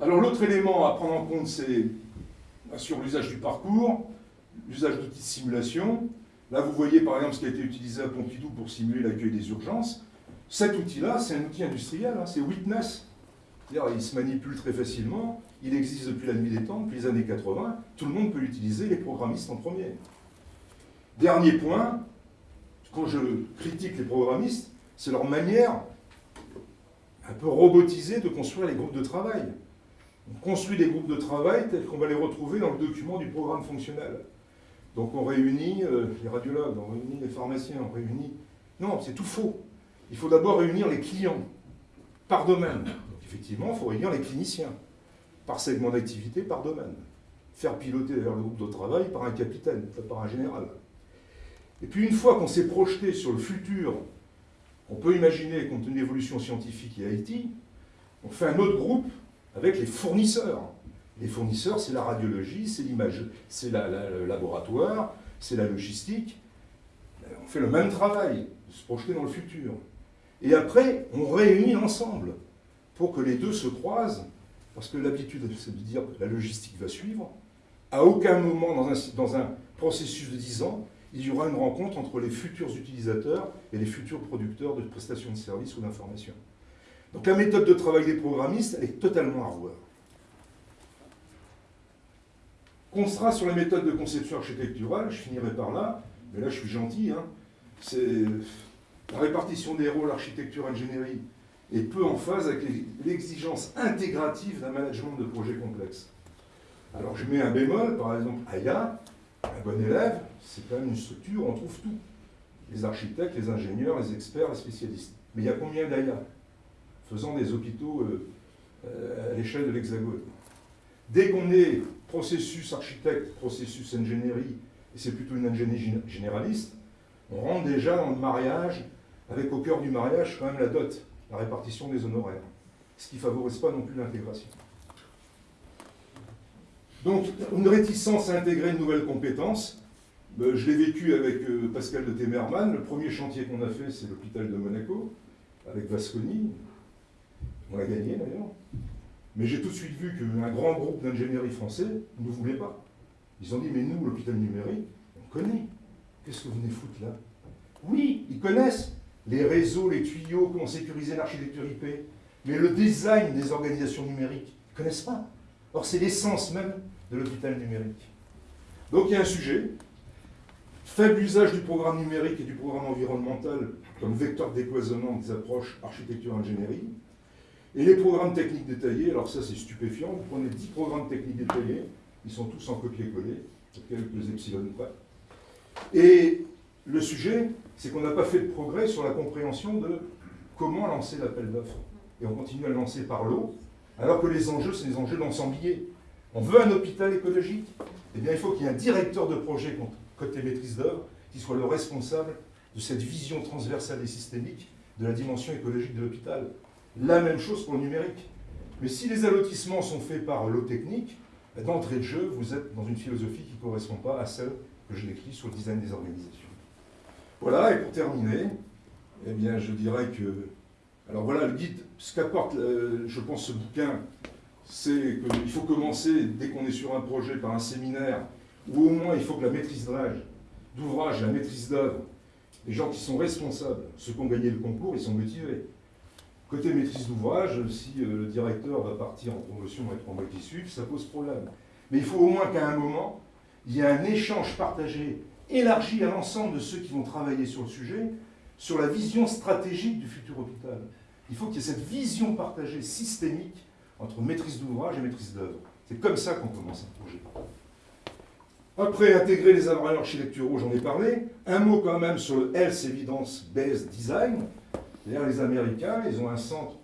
Alors l'autre élément à prendre en compte, c'est sur l'usage du parcours, l'usage d'outils de simulation. Là, vous voyez par exemple ce qui a été utilisé à Pompidou pour simuler l'accueil des urgences. Cet outil-là, c'est un outil industriel, hein, c'est Witness. Il se manipule très facilement, il existe depuis la nuit des temps, depuis les années 80, tout le monde peut l'utiliser, les programmistes en premier. Dernier point, quand je critique les programmistes, c'est leur manière un peu robotisée de construire les groupes de travail. On construit des groupes de travail tels qu'on va les retrouver dans le document du programme fonctionnel. Donc on réunit euh, les radiologues, on réunit les pharmaciens, on réunit... Non, c'est tout faux. Il faut d'abord réunir les clients par domaine. Effectivement, il faut réunir les cliniciens par segment d'activité, par domaine. Faire piloter d'ailleurs le groupe de travail par un capitaine, par un général. Et puis une fois qu'on s'est projeté sur le futur, on peut imaginer compte tenu de l'évolution scientifique et IT, on fait un autre groupe avec les fournisseurs. Les fournisseurs, c'est la radiologie, c'est l'image, c'est le laboratoire, c'est la logistique. On fait le même travail, se projeter dans le futur. Et après, on réunit ensemble pour que les deux se croisent, parce que l'habitude, c'est de dire que la logistique va suivre. À aucun moment dans un, dans un processus de 10 ans, il y aura une rencontre entre les futurs utilisateurs et les futurs producteurs de prestations de services ou d'informations. Donc la méthode de travail des programmistes, elle est totalement à revoir. Constat sur les méthodes de conception architecturale, je finirai par là, mais là je suis gentil, hein. c'est la répartition des rôles architecture-ingénierie est peu en phase avec l'exigence intégrative d'un management de projets complexes. Alors je mets un bémol, par exemple, AYA, un bon élève, c'est quand même une structure où on trouve tout. Les architectes, les ingénieurs, les experts, les spécialistes. Mais il y a combien d'AYA faisant des hôpitaux euh, euh, à l'échelle de l'Hexagone? Dès qu'on est processus architecte, processus ingénierie, et c'est plutôt une ingénierie généraliste, on rentre déjà dans le mariage, avec au cœur du mariage quand même la dot, la répartition des honoraires, ce qui ne favorise pas non plus l'intégration. Donc, une réticence à intégrer une nouvelle compétence, ben, je l'ai vécu avec euh, Pascal de Temerman. Le premier chantier qu'on a fait, c'est l'hôpital de Monaco, avec Vasconi, on a gagné d'ailleurs. Mais j'ai tout de suite vu qu'un grand groupe d'ingénierie français ne voulait pas. Ils ont dit, mais nous, l'hôpital numérique, on connaît. Qu'est-ce que vous venez foutre là? Oui, ils connaissent les réseaux, les tuyaux, comment sécuriser l'architecture IP. Mais le design des organisations numériques, ils ne connaissent pas. Or, c'est l'essence même de l'hôpital numérique. Donc il y a un sujet. Faible usage du programme numérique et du programme environnemental comme vecteur de décloisonnement des approches architecture-ingénierie. Et les programmes techniques détaillés, alors ça c'est stupéfiant, vous prenez 10 programmes techniques détaillés, ils sont tous en copier-coller, quelques epsilon près. Et le sujet, c'est qu'on n'a pas fait de progrès sur la compréhension de comment lancer l'appel d'offres. Et on continue à le lancer par l'eau, alors que les enjeux, c'est les enjeux d'ensemblier. On veut un hôpital écologique, eh bien il faut qu'il y ait un directeur de projet côté maîtrise d'œuvre qui soit le responsable de cette vision transversale et systémique de la dimension écologique de l'hôpital. La même chose pour le numérique. Mais si les allotissements sont faits par l'eau technique, ben, d'entrée de jeu, vous êtes dans une philosophie qui ne correspond pas à celle que je décris sur le design des organisations. Voilà, et pour terminer, eh bien, je dirais que... Alors voilà, le guide, ce qu'apporte, euh, je pense, ce bouquin, c'est qu'il faut commencer, dès qu'on est sur un projet, par un séminaire, ou au moins il faut que la maîtrise d'ouvrage, la maîtrise d'œuvre, les gens qui sont responsables, ceux qui ont gagné le concours, ils sont motivés. Côté maîtrise d'ouvrage, si euh, le directeur va partir en promotion et trois mois qui ça pose problème. Mais il faut au moins qu'à un moment, il y ait un échange partagé, élargi à l'ensemble de ceux qui vont travailler sur le sujet, sur la vision stratégique du futur hôpital. Il faut qu'il y ait cette vision partagée systémique entre maîtrise d'ouvrage et maîtrise d'œuvre. C'est comme ça qu'on commence un projet. Après, intégrer les appareils architecturaux, j'en ai parlé. Un mot quand même sur le Health Evidence Based Design. D'ailleurs, les Américains, ils ont un centre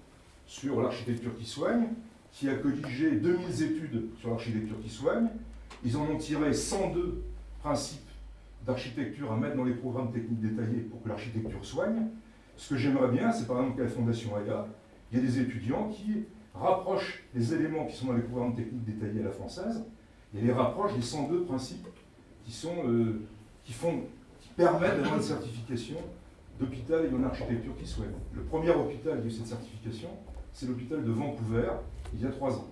sur l'architecture qui soigne, qui a colligé 2000 études sur l'architecture qui soigne. Ils en ont tiré 102 principes d'architecture à mettre dans les programmes techniques détaillés pour que l'architecture soigne. Ce que j'aimerais bien, c'est par exemple qu'à la Fondation AYA, il y a des étudiants qui rapprochent les éléments qui sont dans les programmes techniques détaillés à la française, et les rapprochent des 102 principes qui, sont, euh, qui, font, qui permettent d'avoir une certification d'hôpital et une architecture qui soit. Le premier hôpital qui a eu cette certification, c'est l'hôpital de Vancouver, il y a trois ans.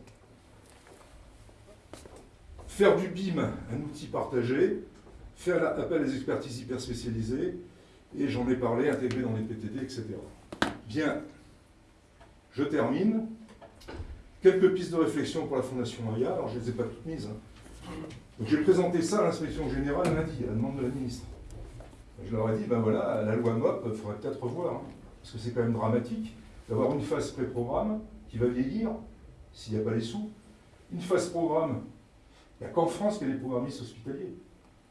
Faire du BIM un outil partagé, faire appel à des expertises hyper spécialisées, et j'en ai parlé, intégrer dans les PTD, etc. Bien, je termine. Quelques pistes de réflexion pour la Fondation AIA, alors je ne les ai pas toutes mises. Hein. j'ai présenté ça à l'inspection générale lundi, à la demande de la ministre. Je leur ai dit, ben voilà, la loi MOP, il faudrait peut-être revoir, hein, parce que c'est quand même dramatique d'avoir une phase pré-programme qui va vieillir, s'il n'y a pas les sous. Une phase programme, il n'y a qu'en France qu'il y a des programmistes hospitaliers.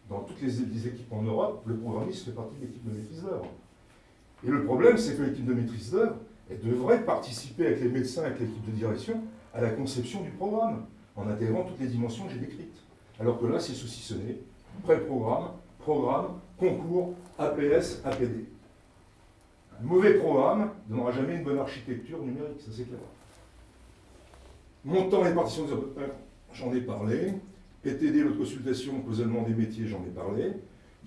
Dans toutes les, équipes en Europe, le programmiste fait partie de l'équipe de maîtrise d'œuvre. Et le problème, c'est que l'équipe de maîtrise d'œuvre, devrait participer avec les médecins, avec l'équipe de direction, à la conception du programme, en intégrant toutes les dimensions que j'ai décrites. Alors que là, c'est saucissonné, pré-programme, programme, concours, APS, APD. Un mauvais programme ne donnera jamais une bonne architecture numérique, ça c'est clair. Montant et partition des j'en ai parlé. PTD, l'autre consultation, cloisonnement des métiers, j'en ai parlé.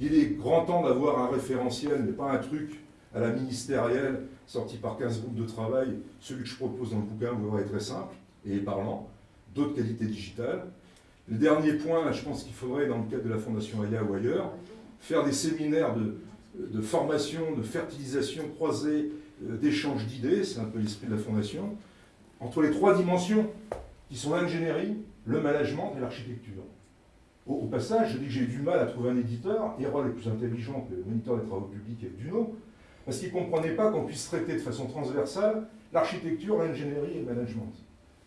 Il est grand temps d'avoir un référentiel, mais pas un truc à la ministérielle, sorti par 15 groupes de travail. Celui que je propose dans le bouquin, vous verrez, très simple et parlant. D'autres qualités digitales. Le dernier point, je pense qu'il faudrait, dans le cadre de la Fondation AIA ou ailleurs, faire des séminaires de, formation, de fertilisation croisée, euh, d'échange d'idées, c'est un peu l'esprit de la Fondation, entre les trois dimensions qui sont l'ingénierie, le management et l'architecture. Au, passage, je dis que j'ai eu du mal à trouver un éditeur, Erol est plus intelligent que le moniteur des travaux publics et Duno, parce qu'il ne comprenait pas qu'on puisse traiter de façon transversale l'architecture, l'ingénierie et le management.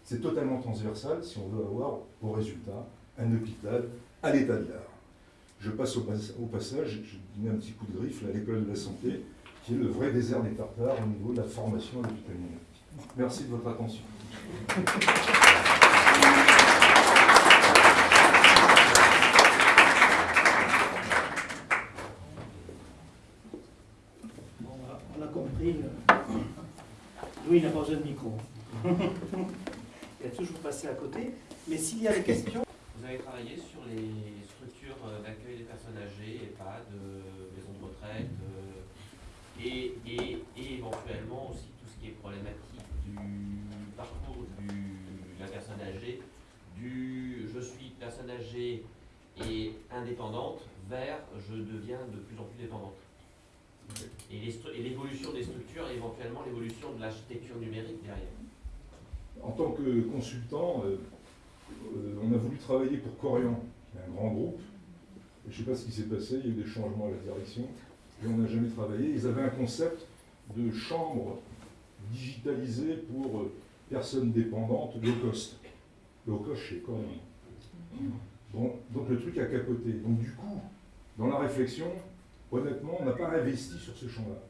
C'est totalement transversal si on veut avoir au résultat un hôpital à l'état de l'art. Je passe au, passage, je donne un petit coup de griffe à l'école de la santé, qui est le vrai désert des tartares au niveau de la formation à l'hôpital. Merci de votre attention. on a compris. Louis n'a pas besoin de micro. (laughs) Il a toujours passé à côté. Mais s'il y a des questions... Vous avez travaillé sur les structures euh, d'accueil des personnes âgées, EHPAD, maisons de retraite, euh, et, et, éventuellement aussi tout ce qui est problématique du parcours de la personne âgée, du je suis personne âgée et indépendante vers je deviens de plus en plus dépendante. Et l'évolution des structures et éventuellement l'évolution de l'architecture numérique derrière. En tant que consultant, euh, euh, on a voulu travailler pour Corian, qui est un grand groupe. je ne sais pas ce qui s'est passé, il y a eu des changements à la direction, et on n'a jamais travaillé. Ils avaient un concept de chambre digitalisée pour euh, personnes dépendantes low cost. Low cost chez Corian. Bon, donc le truc a capoté. Donc du coup, dans la réflexion, honnêtement, on n'a pas investi sur ce champ-là.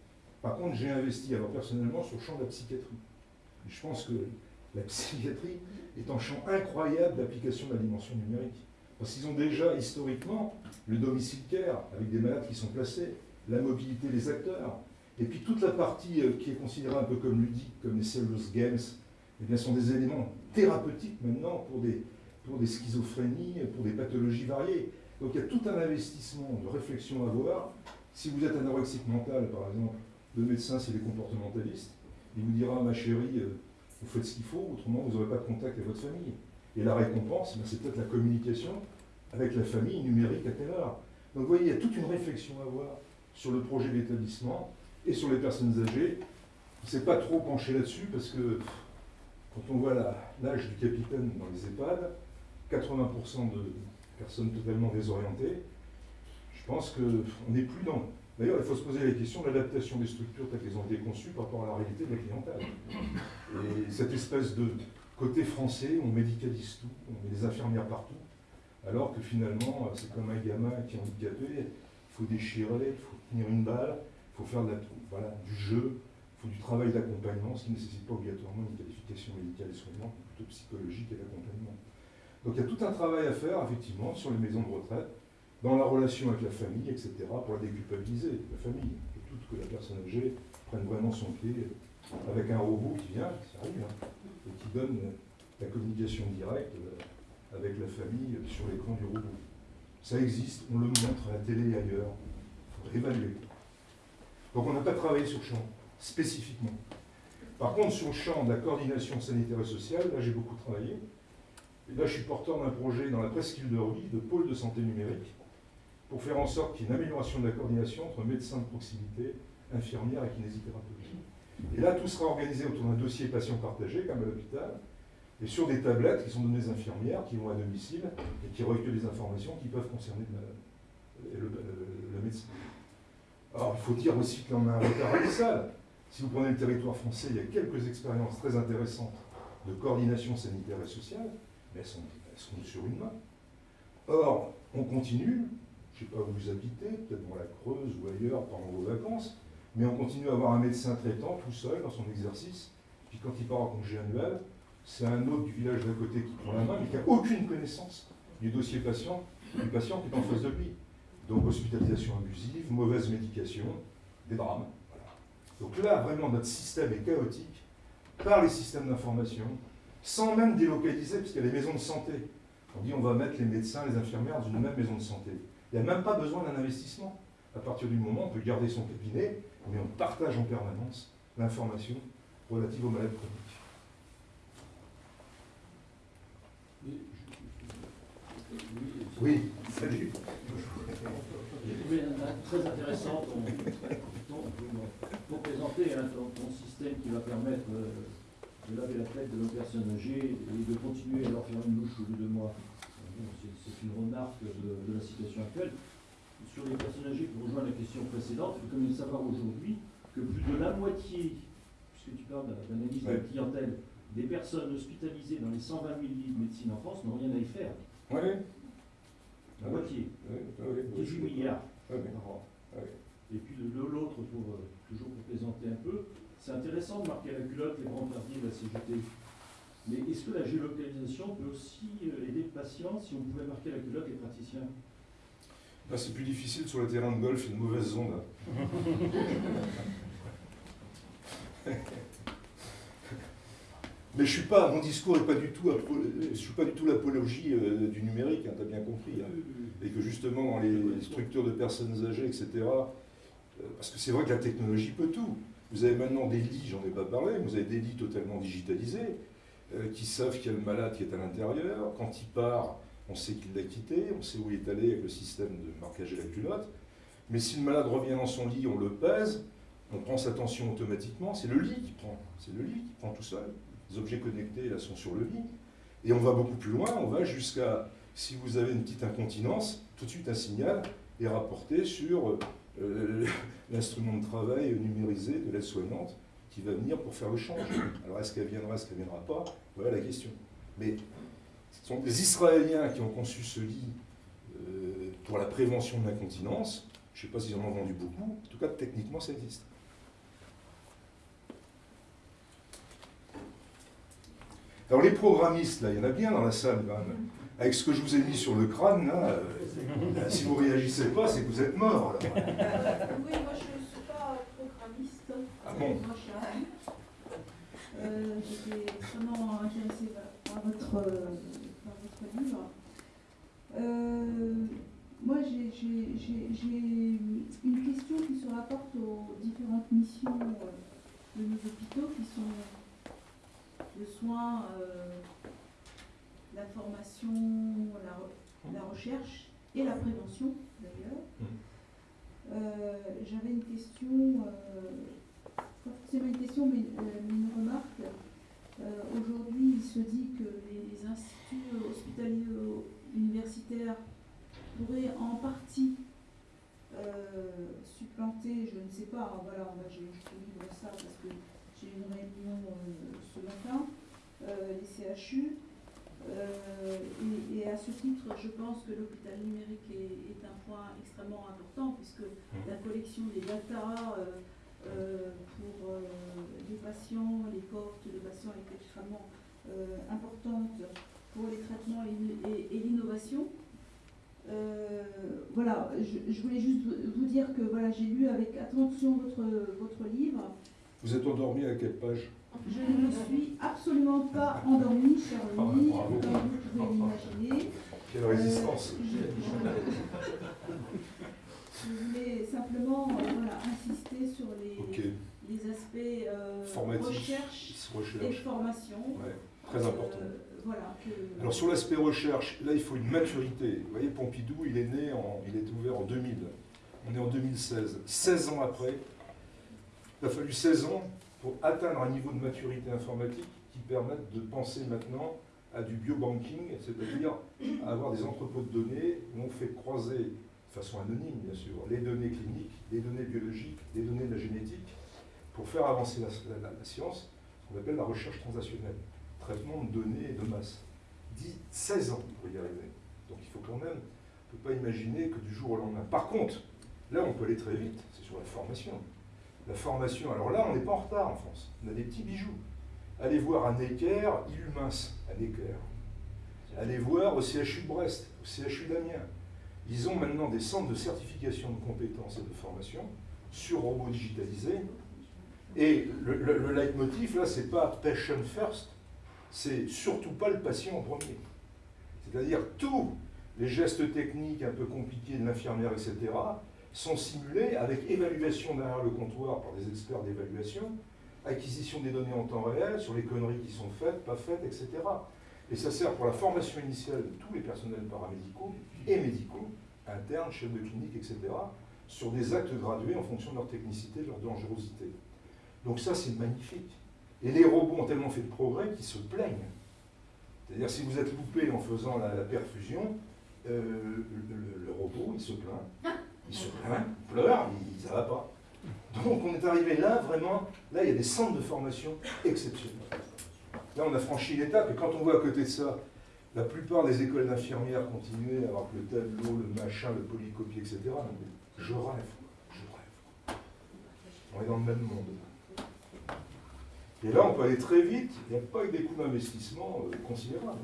Par contre, j'ai investi alors personnellement sur le champ de la psychiatrie. je pense que la psychiatrie est un champ incroyable d'application de la dimension numérique. Parce qu'ils ont déjà, historiquement, le domicile care, avec des malades qui sont placés, la mobilité des acteurs, et puis toute la partie euh, qui est considérée un peu comme ludique, comme les serious games, eh bien, sont des éléments thérapeutiques maintenant pour des, pour des schizophrénies, pour des pathologies variées. Donc il y a tout un investissement de réflexion à voir. Si vous êtes anorexique mental, par exemple, le médecin, c'est les comportementalistes. Il vous dira, ma chérie, euh, vous faites ce qu'il faut, autrement vous n'aurez pas de contact avec votre famille. Et la récompense, ben, c'est peut-être la communication avec la famille numérique à telle heure. Donc vous voyez, il y a toute une réflexion à avoir sur le projet d'établissement et sur les personnes âgées. On ne s'est pas trop penché là-dessus parce que quand on voit l'âge du capitaine dans les EHPAD, 80% de personnes totalement désorientées, je pense qu'on n'est plus dans, D'ailleurs, il faut se poser la question de l'adaptation des structures telles qu'elles ont été conçues par rapport à la réalité de la clientèle. Et cette espèce de côté français, on médicalise tout, on met des infirmières partout, alors que finalement, c'est comme un gamin qui est handicapé, il faut déchirer, il faut tenir une balle, il faut faire de la, du jeu, il faut du travail d'accompagnement, ce qui ne nécessite pas obligatoirement une qualification médicale et soignante, mais plutôt psychologique et d'accompagnement. Donc il y a tout un travail à faire, effectivement, sur les maisons de retraite, dans la relation avec la famille, etc., pour la déculpabiliser, la famille, et tout que la personne âgée prenne vraiment son pied avec un robot qui vient, ça arrive, hein, et qui donne la communication directe euh, avec la famille sur l'écran du robot. Ça existe, on le montre à la télé et ailleurs, il faut réévaluer. Donc on n'a pas travaillé sur le champ, spécifiquement. Par contre, sur le champ de la coordination sanitaire et sociale, là j'ai beaucoup travaillé. Là je suis porteur d'un projet dans la presqu'île de Ruy, de pôle de santé numérique, pour faire en sorte qu'il y ait une amélioration de la coordination entre médecins de proximité, infirmières et kinésithérapeutes. Et là, tout sera organisé autour d'un dossier patient partagé, comme à l'hôpital, et sur des tablettes qui sont données aux infirmières, qui vont à domicile, et qui recueillent des informations qui peuvent concerner le, le, médecin. Alors, il faut dire aussi qu'on a un retard abyssal. Si vous prenez le territoire français, il y a quelques expériences très intéressantes de coordination sanitaire et sociale, mais elles sont, sur une main. Or, on continue, je ne sais pas où vous habitez, peut-être dans la Creuse ou ailleurs pendant vos vacances, mais on continue à avoir un médecin traitant tout seul dans son exercice, puis quand il part en congé annuel, c'est un autre du village d'à côté qui prend la main, mais qui n'a aucune connaissance du dossier patient, du patient qui est en face de lui. Donc hospitalisation abusive, mauvaise médication, des drames. Donc là, vraiment, notre système est chaotique par les systèmes d'information, sans même délocaliser, parce qu'il y a les maisons de santé. On dit on va mettre les médecins, les infirmières dans une même maison de santé. Il n'y a même pas besoin d'un investissement. À partir du moment où on peut garder son cabinet, mais on partage en permanence l'information relative aux malades chroniques. Oui, salut. J'ai trouvé très intéressant pour présenter hein, ton, système qui va permettre euh, de laver la tête de nos personnes âgées et de continuer à leur faire une louche au bout de mois. C'est une remarque de, la situation actuelle. Sur les personnes âgées, pour rejoindre la question précédente, il faut quand même savoir aujourd'hui que plus de la moitié, puisque tu parles d'analyse de la clientèle, des personnes hospitalisées dans les 120 000 lits de médecine en France n'ont rien à y faire. Oui. La moitié. 18 milliards par an. Et puis l'autre, pour euh, toujours pour présenter un peu, c'est intéressant de marquer la culotte les grands quartiers de la CGT. Mais est-ce que la géolocalisation peut aussi euh, aider le patient si on pouvait marquer la culotte les praticiens? C'est plus difficile sur le terrain de golf, une mauvaise onde. Mais je suis pas, mon discours n'est pas du tout, je suis pas du tout l'apologie euh, du numérique, hein, tu as bien compris. Hein. Et que justement, dans les structures de personnes âgées, etc., euh, parce que c'est vrai que la technologie peut tout. Vous avez maintenant des lits, j'en ai pas parlé, vous avez des lits totalement digitalisés, euh, qui savent qu'il y a le malade qui est à l'intérieur. Quand il part, on sait qu'il l'a quitté, on sait où il est allé avec le système de marquage et la culotte. Mais si le malade revient dans son lit, on le pèse, on prend sa tension automatiquement, c'est le lit qui prend, c'est le lit qui prend tout seul. Les objets connectés là sont sur le lit. Et on va beaucoup plus loin, on va jusqu'à, si vous avez une petite incontinence, tout de suite un signal est rapporté sur euh, (laughs) l'instrument de travail numérisé de l'aide-soignante qui va venir pour faire le change. Alors est-ce qu'elle viendra, est-ce qu'elle ne viendra pas? Voilà la question. Mais ce sont des Israéliens qui ont conçu ce lit euh, pour la prévention de l'incontinence. Je ne sais pas s'ils en ont vendu beaucoup, en tout cas techniquement ça existe. Alors les programmistes, là, il y en a bien dans la salle quand même. Avec ce que je vous ai mis sur le crâne, là, euh, si vous ne réagissez pas, c'est que vous êtes mort. oui, moi je ne suis pas programmiste. Ah bon Moi je euh, J'étais extrêmement intéressée par votre, euh, par votre livre. moi j'ai une question qui se rapporte aux différentes missions de nos hôpitaux qui sont le soin, euh, la formation, la, recherche et la prévention d'ailleurs. Mmh. Euh, j'avais une question, euh, pas forcément une question, mais, une remarque. Aujourd'hui, il se dit que les, instituts hospitaliers universitaires pourraient en partie supplanter, je ne sais pas, voilà, je, je ça parce que j'ai une réunion euh, ce matin, euh, les CHU. Euh, et, à ce titre, je pense que l'hôpital numérique est, un point extrêmement important puisque mmh. la collection des data pour les patients, les cohortes de patients est extrêmement importante pour les traitements et, l'innovation. Euh, voilà, je, je, voulais juste vous dire que voilà, j'ai lu avec attention votre, votre livre. Vous êtes endormi à quelle page? Je ne me suis absolument pas endormie, cher ami, comme vous pouvez l'imaginer. Quelle résistance Euh, je, (laughs) je voulais simplement euh, voilà, insister sur les, aspects euh, Formatif. recherche et recherche. formation. Ouais, très important. Euh, voilà, que, Alors sur l'aspect recherche, là il faut une maturité. Vous voyez, Pompidou, il est né, en, il est ouvert en 2000. On est en 2016. 16 ans après, il a fallu 16 ans pour atteindre un niveau de maturité informatique qui permette de penser maintenant à du biobanking, c'est-à-dire à avoir des entrepôts de données où on fait croiser, de façon anonyme bien sûr, les données cliniques, les données biologiques, les données de la génétique, pour faire avancer la, science, ce qu'on appelle la recherche transactionnelle traitement de données de masse. 10, 16 ans pour y arriver. Donc il faut quand même, on ne peut pas imaginer que du jour au lendemain. Par contre, là on peut aller très vite, c'est sur la formation. La formation, alors là on n'est pas en retard en France, on a des petits bijoux. Allez voir à Necker, Illumins, à Necker. Allez voir au CHU de Brest, au CHU d'Amiens. Ils ont maintenant des centres de certification de compétences et de formation sur robots digitalisés. Et le, le, le leitmotiv, là, c'est pas patient first, c'est surtout pas le patient en premier. C'est-à-dire tous les gestes techniques un peu compliqués de l'infirmière, etc., sont simulés avec évaluation derrière le comptoir par des experts d'évaluation, acquisition des données en temps réel sur les conneries qui sont faites, pas faites, etc. Et ça sert pour la formation initiale de tous les personnels paramédicaux et médicaux, internes, chefs de clinique, etc., sur des actes gradués en fonction de leur technicité, de leur dangerosité. Donc ça, c'est magnifique. Et les robots ont tellement fait de progrès qu'ils se plaignent. C'est-à-dire, si vous êtes loupé en faisant la, perfusion, euh, le, le- le robot, il se plaint. (laughs) Il se plaint, il pleure, il, ça va pas. Donc, on est arrivé là, vraiment, là, il y a des centres de formation exceptionnels. Là, on a franchi l'étape, et quand on voit à côté de ça, la plupart des écoles d'infirmières continuaient à avoir le tableau, le machin, le polycopie, etc. Je rêve, je rêve. On est dans le même monde. Et là, on peut aller très vite, il n'y a pas eu des coûts d'investissement euh, considérables.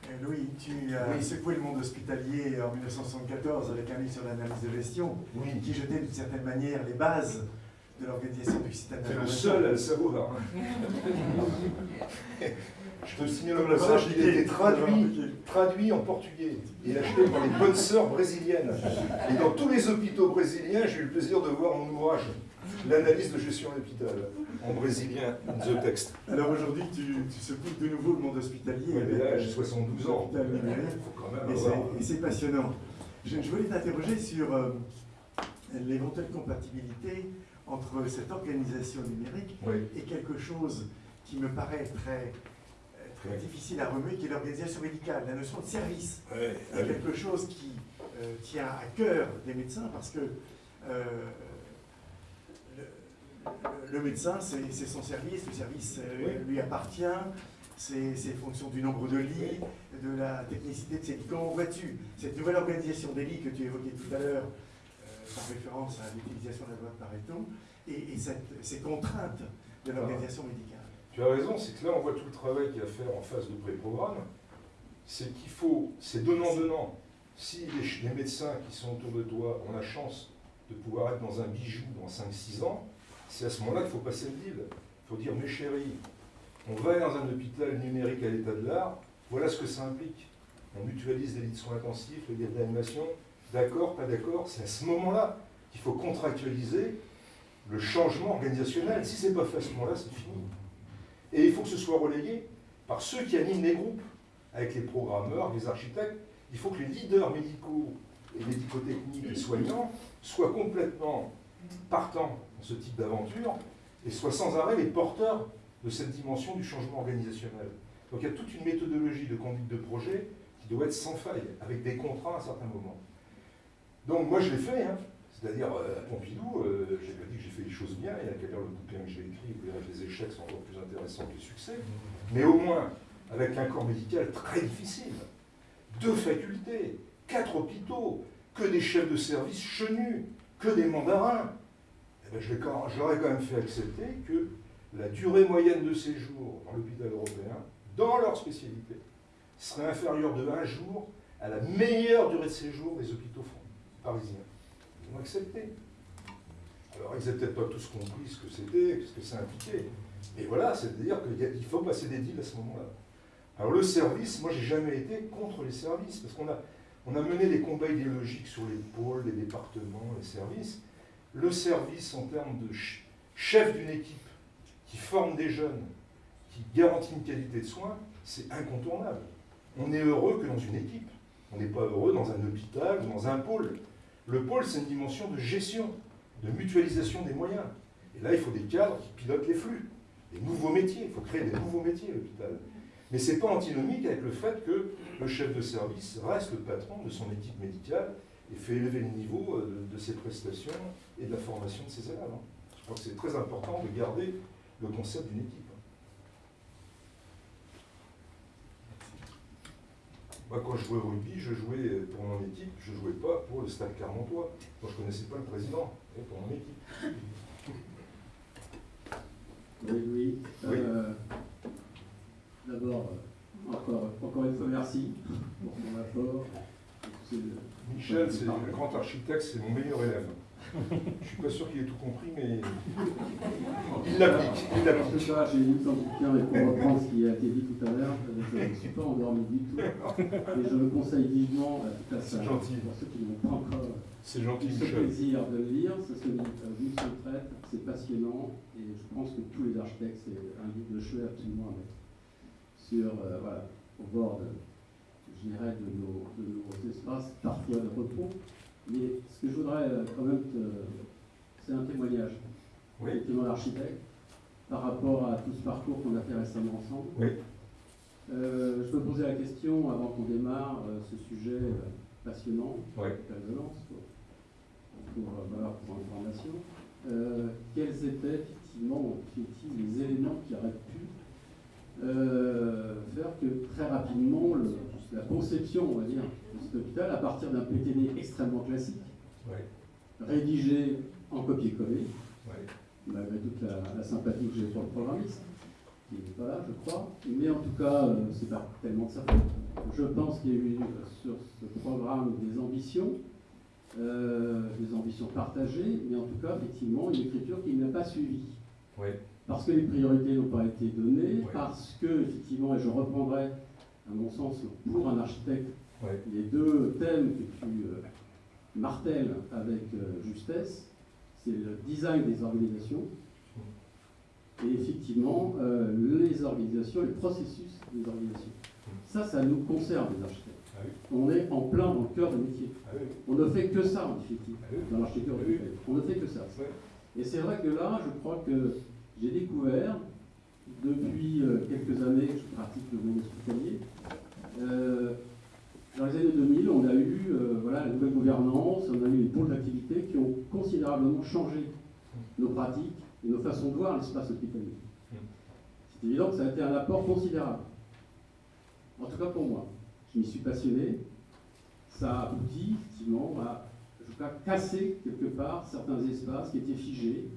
Euh, Louis, tu as Oui. secoué le monde hospitalier en 1974 avec un livre sur l'analyse de gestion Oui, qui jetait d'une certaine manière les bases de l'organisation du système c'est le seul à le savoir. (laughs) Je te signale le passage, il a été traduit, en portugais et acheté par les bonnes sœurs brésiliennes. Et dans tous les hôpitaux brésiliens, j'ai eu le plaisir de voir mon ouvrage, L'analyse de gestion d'hôpital, en brésilien, the text. Alors aujourd'hui, tu, tu secoues de nouveau le monde hospitalier. Ouais, mais là, avec, j'ai euh, 72 ans. faut quand même Et c'est- passionnant. Je, je voulais t'interroger sur euh, l'éventuelle compatibilité entre cette organisation numérique Oui. et quelque chose qui me paraît très, euh, très difficile à remuer, qui est l'organisation médicale, la notion de service. Ouais, C'est quelque chose qui euh, tient à cœur des médecins parce que euh, le, médecin, c'est son service, le service euh, Oui. lui appartient, c'est fonction du nombre de lits, de la technicité de ces lits. Comment vois-tu cette nouvelle organisation des lits que tu évoquais tout à l'heure, euh, par référence à l'utilisation de la loi de Pareto, et, et cette- ces contraintes de l'organisation médicale? Tu as raison, c'est que là, on voit tout le travail qu'il y a à faire en phase de pré-programme. C'est qu'il faut, c'est donnant-donnant. Si les médecins qui sont autour de toi ont la chance de pouvoir être dans un bijou dans 5-6 ans, c'est à ce moment-là qu'il faut passer le deal. Il faut dire, mes chéris, on va aller dans un hôpital numérique à l'état de l'art, voilà ce que ça implique. On mutualise les lits de soins intensifs, les lits d'animation, d'accord, pas d'accord, c'est à ce moment-là qu'il faut contractualiser le changement organisationnel. Si c'est pas fait à ce moment-là, c'est fini. Et il faut que ce soit relayé par ceux qui animent les groupes, avec les programmeurs, les architectes. Il faut que les leaders médicaux et médico-techniques et soignants soient complètement partants ce type d'aventure et soient sans arrêt les porteurs de cette dimension du changement organisationnel. Donc il y a toute une méthodologie de conduite de projet qui doit être sans faille, avec des contrats à un certain moment. Donc moi je l'ai fait, hein. c'est-à-dire euh, à Pompidou, euh, j'ai pas dit que j'ai fait les choses bien, il y a qu'à le bouquin que j'ai écrit, vous verrez que les échecs sont encore plus intéressants que les succès, mais au moins avec un corps médical très difficile, deux facultés, quatre hôpitaux, que des chefs de service chenus, que des mandarins, j'aurais quand même fait accepter que la durée moyenne de séjour dans l'hôpital européen, dans leur spécialité, serait inférieur de un jour à la meilleure durée de séjour des hôpitaux parisiens. Ils ont accepté. Alors, ils n'avaient peut-être pas tous compris ce que c'était, ce que ça impliquait. Mais voilà, c'est-à-dire qu'il faut passer des deals à ce moment-là. Alors, le service, moi, j'ai jamais été contre les services, parce qu'on a, on a mené des combats idéologiques sur les pôles, les départements, les services. Le service, en termes de chef d'une équipe qui forme des jeunes, qui garantit une qualité de soins, c'est incontournable. On est heureux que dans une équipe. On n'est pas heureux dans un hôpital ou dans un pôle. Le pôle, c'est une dimension de gestion, de mutualisation des moyens. Et là, il faut des cadres qui pilotent les flux, des nouveaux métiers. Il faut créer des nouveaux métiers à l'hôpital. Mais ce n'est pas antinomique avec le fait que le chef de service reste le patron de son équipe médicale et fait élever le niveau euh, de, ses prestations et de la formation de ses élèves. Hein. Je crois que c'est très important de garder le concept d'une équipe. Moi, quand je jouais au rugby, je jouais pour mon équipe, je ne jouais pas pour le Stade Clermontois. Moi, je ne connaissais pas le président, mais pour mon équipe. (laughs) Oui, oui. Euh, D'abord, encore, encore une fois, merci pour mon apport. Michel, c'est le grand architecte, c'est mon meilleur élève. Je ne suis pas sûr qu'il ait tout compris, mais il l'applique. Il l'applique. Ce soir, j'ai une sans bouquin et pour reprendre ce qui a été dit tout à l'heure, je ne suis pas endormi du tout. Et je le conseille vivement à salle. gentil. Pour ceux qui n'ont pas encore c'est gentil, ce plaisir de le lire, ça se lit seule traite, c'est passionnant et je pense que tous les architectes, c'est un livre de chevet absolument à mettre sur, euh, voilà, au bord de, je dirais, de nos, de nos espaces, parfois de repos. Mais ce que je voudrais euh, quand même, c'est un témoignage, oui. effectivement, l'architecte, par rapport à tout ce parcours qu'on a fait récemment ensemble. Oui. Euh, je me posais la question, avant qu'on démarre euh, ce sujet passionnant, oui. résonance, pour, pour, voilà, pour information, quels étaient effectivement les éléments qui auraient pu faire que très rapidement la conception, on va dire, à partir d'un PTD extrêmement classique, rédigé en copier-coller, malgré toute la, sympathie que j'ai pour le programmiste, qui n'est pas là, je crois. Mais en tout cas, euh, c'est pas tellement de sa faute. Je pense qu'il y a eu euh, sur ce programme des ambitions, euh, des ambitions partagées, mais en tout cas, effectivement, une écriture qui n'a pas suivi. Parce que les priorités n'ont pas été données, parce que, effectivement, et je reprendrai, à mon sens, pour un architecte, les deux thèmes que tu euh, martèles avec euh, justesse, c'est le design des organisations et effectivement euh, les organisations, les processus des organisations. Ça, ça nous concerne les architectes. Ah On est en plein dans le cœur du métier. Ah On ne fait que ça en définitive, ah dans l'architecture. On ne fait que ça. Et c'est vrai que là, je crois que j'ai découvert, depuis quelques années que je pratique le monde hospitalier, dans les années 2000, on a eu euh, voilà, la nouvelle gouvernance, on a eu les pôles d'activité qui ont considérablement changé nos pratiques et nos façons de voir l'espace hospitalier. C'est évident que ça a été un apport considérable. En tout cas pour moi. Je m'y suis passionné. Ça a abouti, effectivement, à je crois, casser quelque part certains espaces qui étaient figés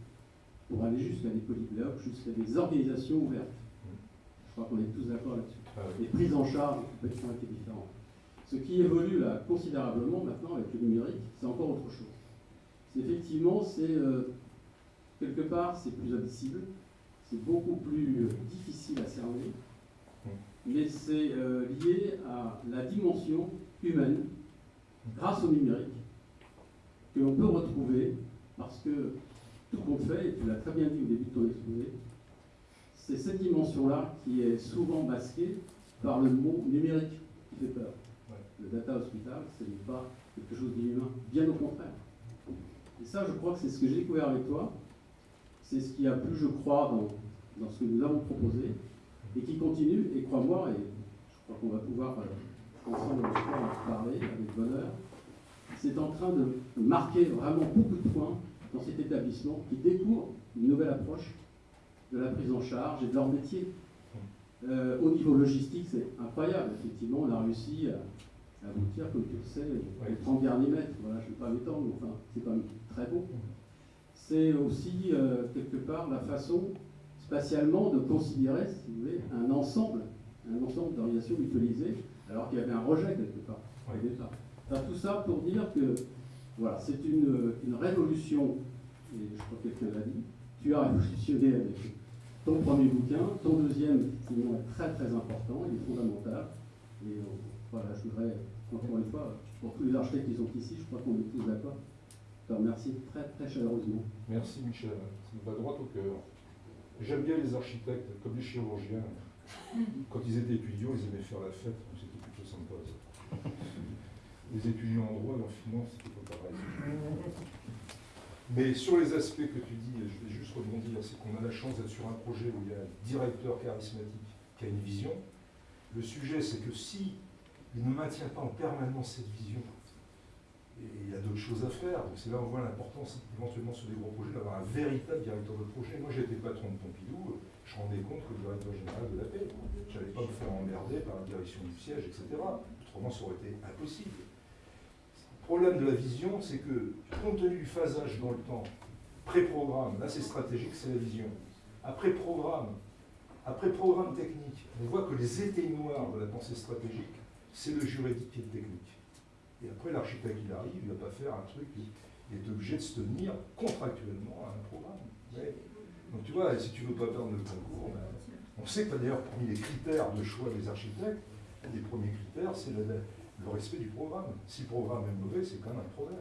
pour aller jusqu'à des polyblocs, jusqu'à des organisations ouvertes. Je crois qu'on est tous d'accord là-dessus. Ah les prises en charge ont été différentes. Ce qui évolue là considérablement maintenant avec le numérique, c'est encore autre chose. Effectivement, c'est euh, quelque part, c'est plus indicible, c'est beaucoup plus euh, difficile à cerner, mais c'est euh, lié à la dimension humaine, grâce au numérique, que l'on peut retrouver, parce que tout compte fait, et tu l'as très bien dit au début de ton exposé, c'est cette dimension-là qui est souvent masquée par le mot numérique qui fait peur le data hospital, ce n'est pas quelque chose d'inhumain, bien au contraire. Et ça, je crois que c'est ce que j'ai découvert avec toi, c'est ce qui a plu, je crois, dans, ce que nous avons proposé, et qui continue, et crois-moi, et je crois qu'on va pouvoir euh, ensemble en parler avec bonheur, c'est en train de marquer vraiment beaucoup de points dans cet établissement qui découvre une nouvelle approche de la prise en charge et de leur métier. Euh, au niveau logistique, c'est incroyable. Effectivement, on a réussi à, aboutir, comme tu le sais, les 30 derniers mètres. Voilà, je ne vais pas m'étendre, mais enfin, c'est quand même très beau. C'est aussi, euh, quelque part, la façon, spatialement, de considérer, si vous voulez, un ensemble, un ensemble d'organisations mutualisées alors qu'il y avait un rejet quelque part au Oui. départ. Enfin, tout ça pour dire que voilà, c'est une, une révolution, et je crois que quelqu'un l'a dit, tu as révolutionné avec ton premier bouquin, ton deuxième, effectivement, est très très important, il est fondamental. Et euh, voilà, je voudrais, encore une fois, pour tous les architectes qui sont ici, je crois qu'on est tous d'accord, te remercier très très chaleureusement. Merci Michel, ça me va droit au cœur. J'aime bien les architectes, comme les chirurgiens. Quand ils étaient étudiants, ils aimaient faire la fête, c'était plutôt sympa. Les étudiants en droit en finance, c'était pas pareil. Mais sur les aspects que tu dis, je vais juste rebondir, c'est qu'on a la chance d'être sur un projet où il y a un directeur charismatique qui a une vision. Le sujet, c'est que si il ne maintient pas en permanence cette vision, et il y a d'autres choses à faire, c'est là où on voit l'importance, éventuellement sur des gros projets, d'avoir un véritable directeur de projet. Moi, j'étais patron de Pompidou, je rendais compte que le directeur général de la paix, je n'allais pas me faire emmerder par la direction du siège, etc. Autrement, ça aurait été impossible. Le problème de la vision, c'est que, compte tenu du phasage dans le temps, pré-programme, là c'est stratégique, c'est la vision. Après programme, après programme technique, on voit que les éteignoirs de la pensée stratégique, c'est le juridique et le technique. Et après, l'architecte, il arrive, il ne va pas faire un truc, il est obligé de se tenir contractuellement à un programme. Donc tu vois, si tu ne veux pas perdre le concours, ben, on sait que d'ailleurs, parmi les critères de choix des architectes, un des premiers critères, c'est le, respect du programme. Si le programme est mauvais, c'est quand même un problème.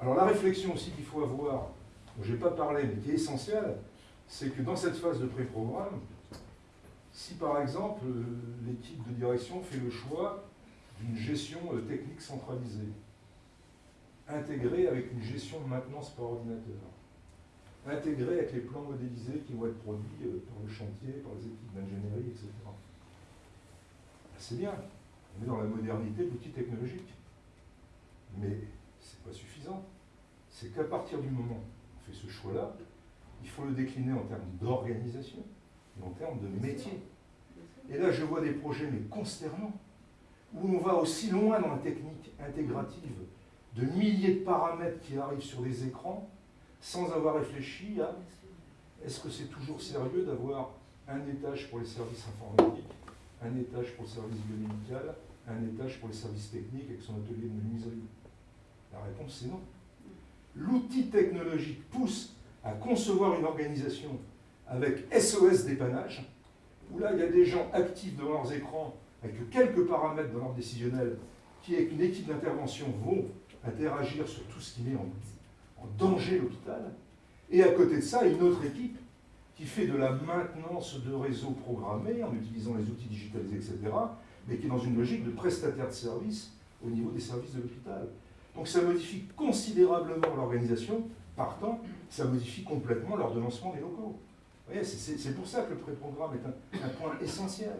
Alors la réflexion aussi qu'il faut avoir, dont je n'ai pas parlé, mais qui est essentielle, c'est que dans cette phase de pré-programme, si par exemple euh, l'équipe de direction fait le choix d'une gestion euh, technique centralisée, intégrée avec une gestion de maintenance par ordinateur, intégrée avec les plans modélisés qui vont être produits euh, par le chantier, par les équipes d'ingénierie, etc. Ben, C'est bien, on est dans la modernité de l'outil technologique. Mais ce n'est pas suffisant. C'est qu'à partir du moment où on fait ce choix-là, il faut le décliner en termes d'organisation en termes de métier. Et là, je vois des projets, mais consternants, où on va aussi loin dans la technique intégrative, de milliers de paramètres qui arrivent sur les écrans, sans avoir réfléchi à est-ce que c'est toujours sérieux d'avoir un étage pour les services informatiques, un étage pour le service biomédical, un étage pour les services techniques avec son atelier de menuiserie? La réponse c'est non. L'outil technologique pousse à concevoir une organisation avec SOS dépannage, où là il y a des gens actifs devant leurs écrans avec quelques paramètres dans l'ordre décisionnel qui, avec une équipe d'intervention, vont interagir sur tout ce qui met en, en danger l'hôpital. Et à côté de ça, une autre équipe qui fait de la maintenance de réseaux programmés en utilisant les outils digitalisés, etc., mais qui est dans une logique de prestataire de services au niveau des services de l'hôpital. Donc ça modifie considérablement l'organisation, partant, ça modifie complètement l'ordonnancement des locaux. C'est pour ça que le pré-programme est un, point essentiel.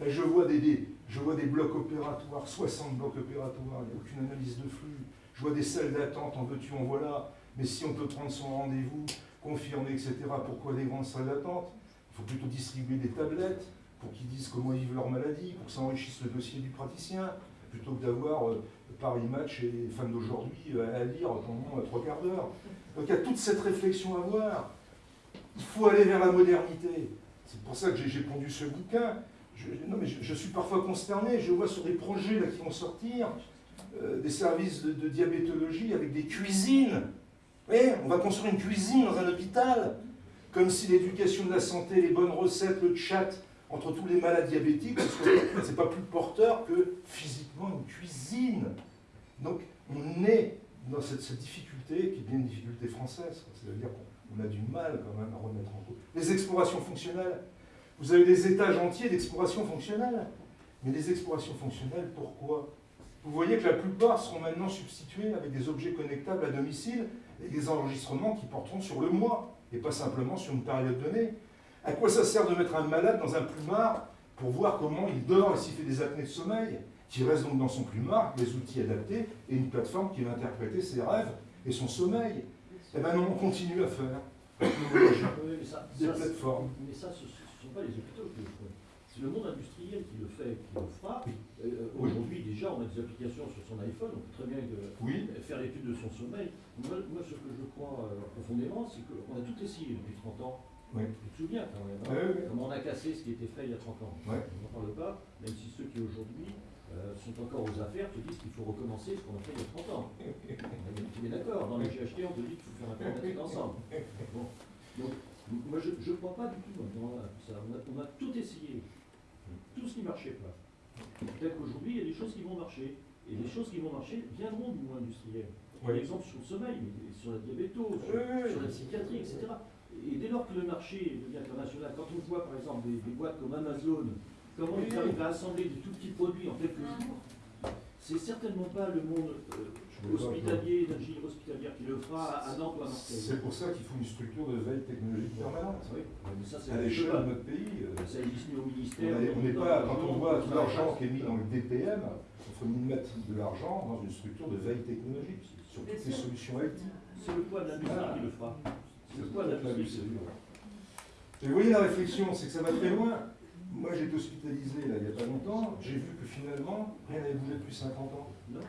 Là, je vois des, je blocs opératoires, 60 blocs opératoires, il n'y a aucune analyse de flux. Je vois des salles d'attente, en veux-tu, en voilà. Mais si on peut prendre son rendez-vous, confirmer, etc., pourquoi des grandes salles d'attente Il faut plutôt distribuer des tablettes pour qu'ils disent comment ils vivent leur maladie, pour que ça enrichisse le dossier du praticien, plutôt que d'avoir euh, Paris Match et Femmes d'aujourd'hui euh, à lire pendant euh, trois quarts d'heure. Donc il y a toute cette réflexion à avoir. Il faut aller vers la modernité. C'est pour ça que j'ai pondu ce bouquin. Je, non, mais je, suis parfois consterné. Je vois sur des projets là, qui vont sortir euh, des services de, diabétologie avec des cuisines. Vous voyez, on va construire une cuisine dans un hôpital, comme si l'éducation de la santé, les bonnes recettes, le chat entre tous les malades diabétiques, c'est pas plus porteur que physiquement une cuisine. Donc on est dans cette, difficulté qui est bien une difficulté française. C'est-à-dire a du mal quand même à remettre en cause. Les explorations fonctionnelles. Vous avez des étages entiers d'exploration fonctionnelle. Mais les explorations fonctionnelles, pourquoi? Vous voyez que la plupart seront maintenant substitués avec des objets connectables à domicile et des enregistrements qui porteront sur le mois et pas simplement sur une période donnée. À quoi ça sert de mettre un malade dans un plumard pour voir comment il dort et s'il fait des apnées de sommeil? Qui reste donc dans son plumard, des outils adaptés et une plateforme qui va interpréter ses rêves et son sommeil. Et maintenant, on continue à faire oui, mais ça, des ça, plateformes. Mais ça, ce ne sont pas les hôpitaux qui le font. C'est le monde industriel qui le fait, qui le fera. Euh, Oui. Aujourd'hui, déjà, on a des applications sur son iPhone, on peut très bien euh, Oui. faire l'étude de son sommeil. Moi, moi, ce que je crois euh, profondément, c'est qu'on a tout essayé depuis 30 ans. Oui. Tu te souviens quand même, hein comment on a cassé ce qui était fait il y a 30 ans. On n'en parle pas, même si ceux qui aujourd'hui euh, sont encore aux affaires te disent qu'il faut recommencer ce qu'on a fait il y a 30 ans. (laughs) Tu es d'accord, GHT, on te dit qu'il faut faire un périmètre (laughs) ensemble. Bon. Donc, moi, je ne crois pas du tout dans ça. On a, on a tout essayé, tout ce qui ne marchait pas. Peut-être qu'aujourd'hui, il y a des choses qui vont marcher. Et les choses qui vont marcher viendront du monde industriel. Par Oui. exemple, sur le sommeil, sur la diabéto, sur, Oui, sur la psychiatrie, etc. Et dès lors que le marché devient international, quand on voit par exemple des, des boîtes comme Amazon, comment Oui, ils arrivent à assembler des tout petits produits en quelques jours, c'est certainement pas le monde euh, hospitalier, hospitalière qui le fera à Nantes ou à Marseille. C'est pour ça qu'il faut une structure de veille technologique permanente. Oui, mais ça, À le l'échelle de notre pays. euh, Ça existe ni au On ministère. on n'est pas, quand on voit tout l'argent qui est mis dans le DPM, il faut mettre de l'argent dans une structure de veille technologique sur toutes les solutions IT. C'est le poids de l'industrie qui le fera. C'est le poids de l'industrie vous voyez la réflexion, c'est que ça va très loin. Moi j'ai été hospitalisé là, il n'y a pas longtemps, j'ai vu que finalement rien n'avait bougé depuis 50 ans. Non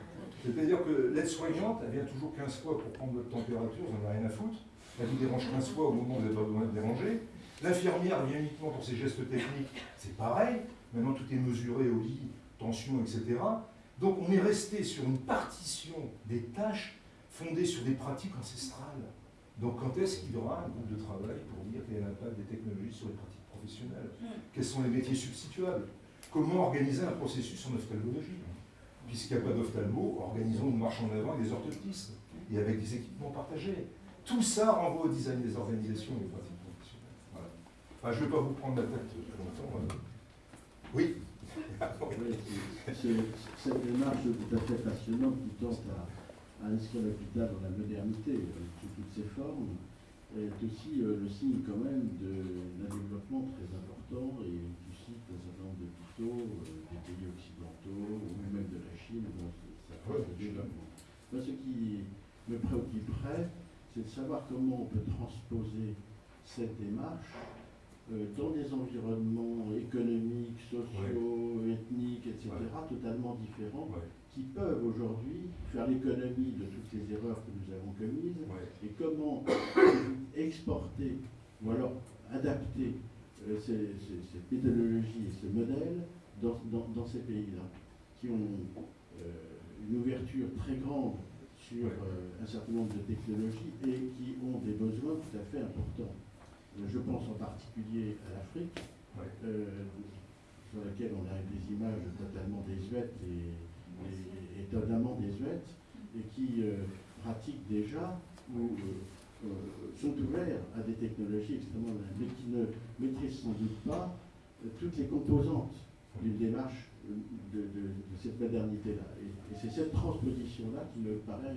C'est-à-dire que l'aide-soignante, elle vient toujours 15 fois pour prendre votre température, vous n'en avez rien à foutre. Elle vous dérange 15 fois au moment où vous n'avez pas besoin de déranger. L'infirmière vient uniquement pour ses gestes techniques, c'est pareil. Maintenant tout est mesuré au lit, tension, etc. Donc on est resté sur une partition des tâches fondée sur des pratiques ancestrales. Donc quand est-ce qu'il y aura un groupe de travail pour dire quel est l'impact des technologies sur les pratiques professionnelles? Quels sont les métiers substituables? Comment organiser un processus en ophtalmologie? Puisqu'il n'y a pas d'ophtalmo, organisons une marche en avant avec des orthoptistes et avec des équipements partagés. Tout ça renvoie au design des organisations et des pratiques professionnelles. Voilà. Enfin, je ne vais pas vous prendre la tête longtemps. euh. Oui Oui, c'est- Cette démarche tout à fait passionnante qui tente à, inscrire l'hôpital dans la modernité euh, sous toutes ses formes est aussi euh, le signe quand même de- d'un développement très important et tu cites un certain nombre euh, des pays occidentaux ou même de la Chine où ça. Moi, ce qui me préoccuperait, c'est de savoir comment on peut transposer cette démarche euh, dans des environnements économiques, sociaux, ethniques, etc., totalement différents, Ouais, qui peuvent aujourd'hui faire l'économie de toutes les erreurs que nous avons commises, et comment (coughs) exporter, ou alors adapter euh, ces, ces- cette méthodologie et ce modèle dans, dans- dans ces pays-là, qui ont une ouverture très grande sur euh, un certain nombre de technologies et qui ont des besoins tout à fait importants. Euh, Je pense en particulier à l'Afrique, euh, sur laquelle on a des images totalement désuètes et, et- étonnamment désuètes, et qui euh, pratiquent déjà ou euh, euh, sont ouverts à des technologies extrêmement mais qui ne maîtrisent sans doute pas euh, toutes les composantes d'une démarche euh, de, cette modernité-là. Et, c'est cette transposition-là qui me paraît,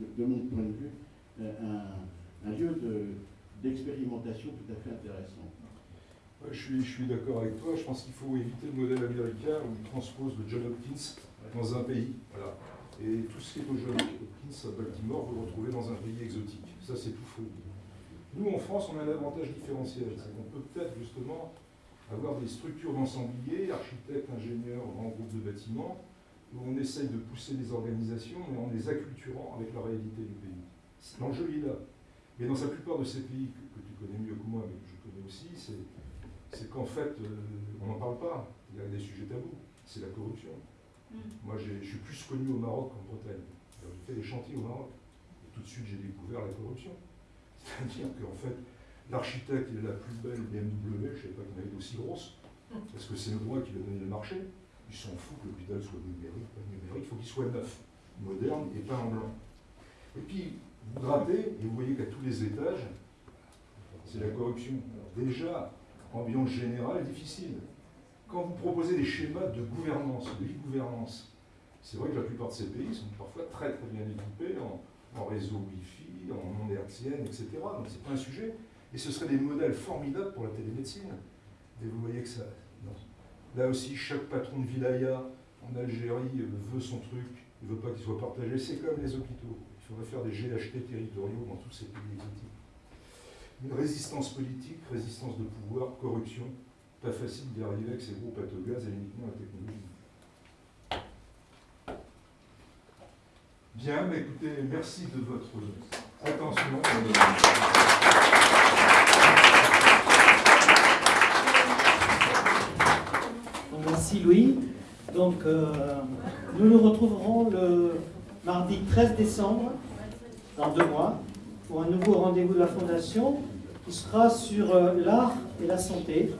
de, mon point de vue, euh, un, lieu de- d'expérimentation tout à fait intéressant. Ouais, Je suis, je suis d'accord avec toi. Je pense qu'il faut éviter le modèle américain où il transpose le John Hopkins dans un pays. Voilà. Et tout ce qui est au John Hopkins à Baltimore, vous le retrouvez dans un pays exotique. Ça, c'est tout faux. Nous, en France, on a un avantage différentiel. C'est qu'on peut peut-être justement avoir des structures d'ensembliers, architectes, ingénieurs, grands groupes de bâtiments, où on essaye de pousser les organisations, mais en les acculturant avec la réalité du pays. L'enjeu est là. Mais dans la plupart de ces pays que, que tu connais mieux que moi, mais que je connais aussi, c'est qu'en fait, euh, on n'en parle pas. Il y a des sujets tabous. C'est la corruption. Moi, j'ai- je suis plus connu au Maroc qu'en Bretagne. J'ai fait des chantiers au Maroc. Et tout de suite, j'ai découvert la corruption. (laughs) C'est-à-dire qu'en fait, l'architecte, il a la plus belle BMW, je ne savais pas qu'il en avait d'aussi grosse, parce que c'est le droit qui lui a donné le marché. Il s'en fout que l'hôpital soit numérique, pas numérique, il faut qu'il soit neuf, moderne et peint en blanc. Et puis, vous grattez et vous voyez qu'à tous les étages, c'est la corruption. Alors déjà, ambiance générale difficile. Quand vous proposez des schémas de gouvernance, de e-gouvernance, c'est vrai que la plupart de ces pays sont parfois très très bien équipés en, en réseau Wi-Fi, en ondes hertziennes, etc. Donc c'est pas un sujet. Et ce seraient des modèles formidables pour la télémédecine. Et vous voyez que ça. non. Là aussi, chaque patron de wilaya en Algérie euh, veut son truc, il ne veut pas qu'il soit partagé. C'est comme les hôpitaux. Il faudrait faire des GHT territoriaux dans tous ces pays exotiques. Une résistance politique, résistance de pouvoir, corruption. Pas facile d'y arriver avec ces gros pâtes au gaz et uniquement la technologie. Bien, écoutez, merci de votre attention. Merci Louis. Donc, euh, nous nous retrouverons le mardi 13 décembre, dans deux mois, pour un nouveau rendez-vous de la Fondation qui sera sur euh, l'art et la santé.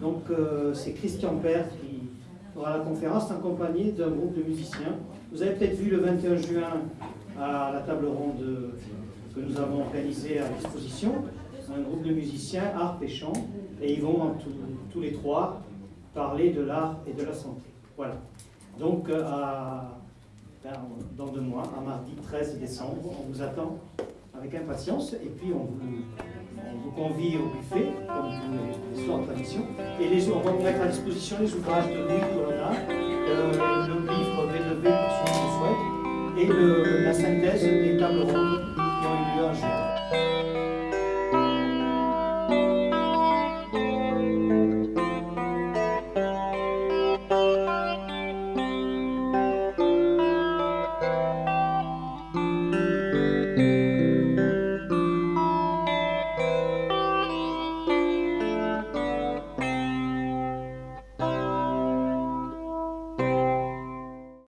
Donc, euh, c'est Christian Père qui aura la conférence accompagné d'un groupe de musiciens. Vous avez peut-être vu le 21 juin à la table ronde que nous avons organisée à disposition, un groupe de musiciens, art et chant, et ils vont tous les trois parler de l'art et de la santé. Voilà. Donc, euh, ben, dans deux mois, à mardi 13 décembre, on vous attend avec impatience, et puis on vous, on vous convie au buffet, comme les soirs tradition, et on va vous mettre à disposition les ouvrages de Louis Colonna, euh, le livre V2V pour le souhaitent, et la synthèse des tables rondes qui ont eu lieu en juin.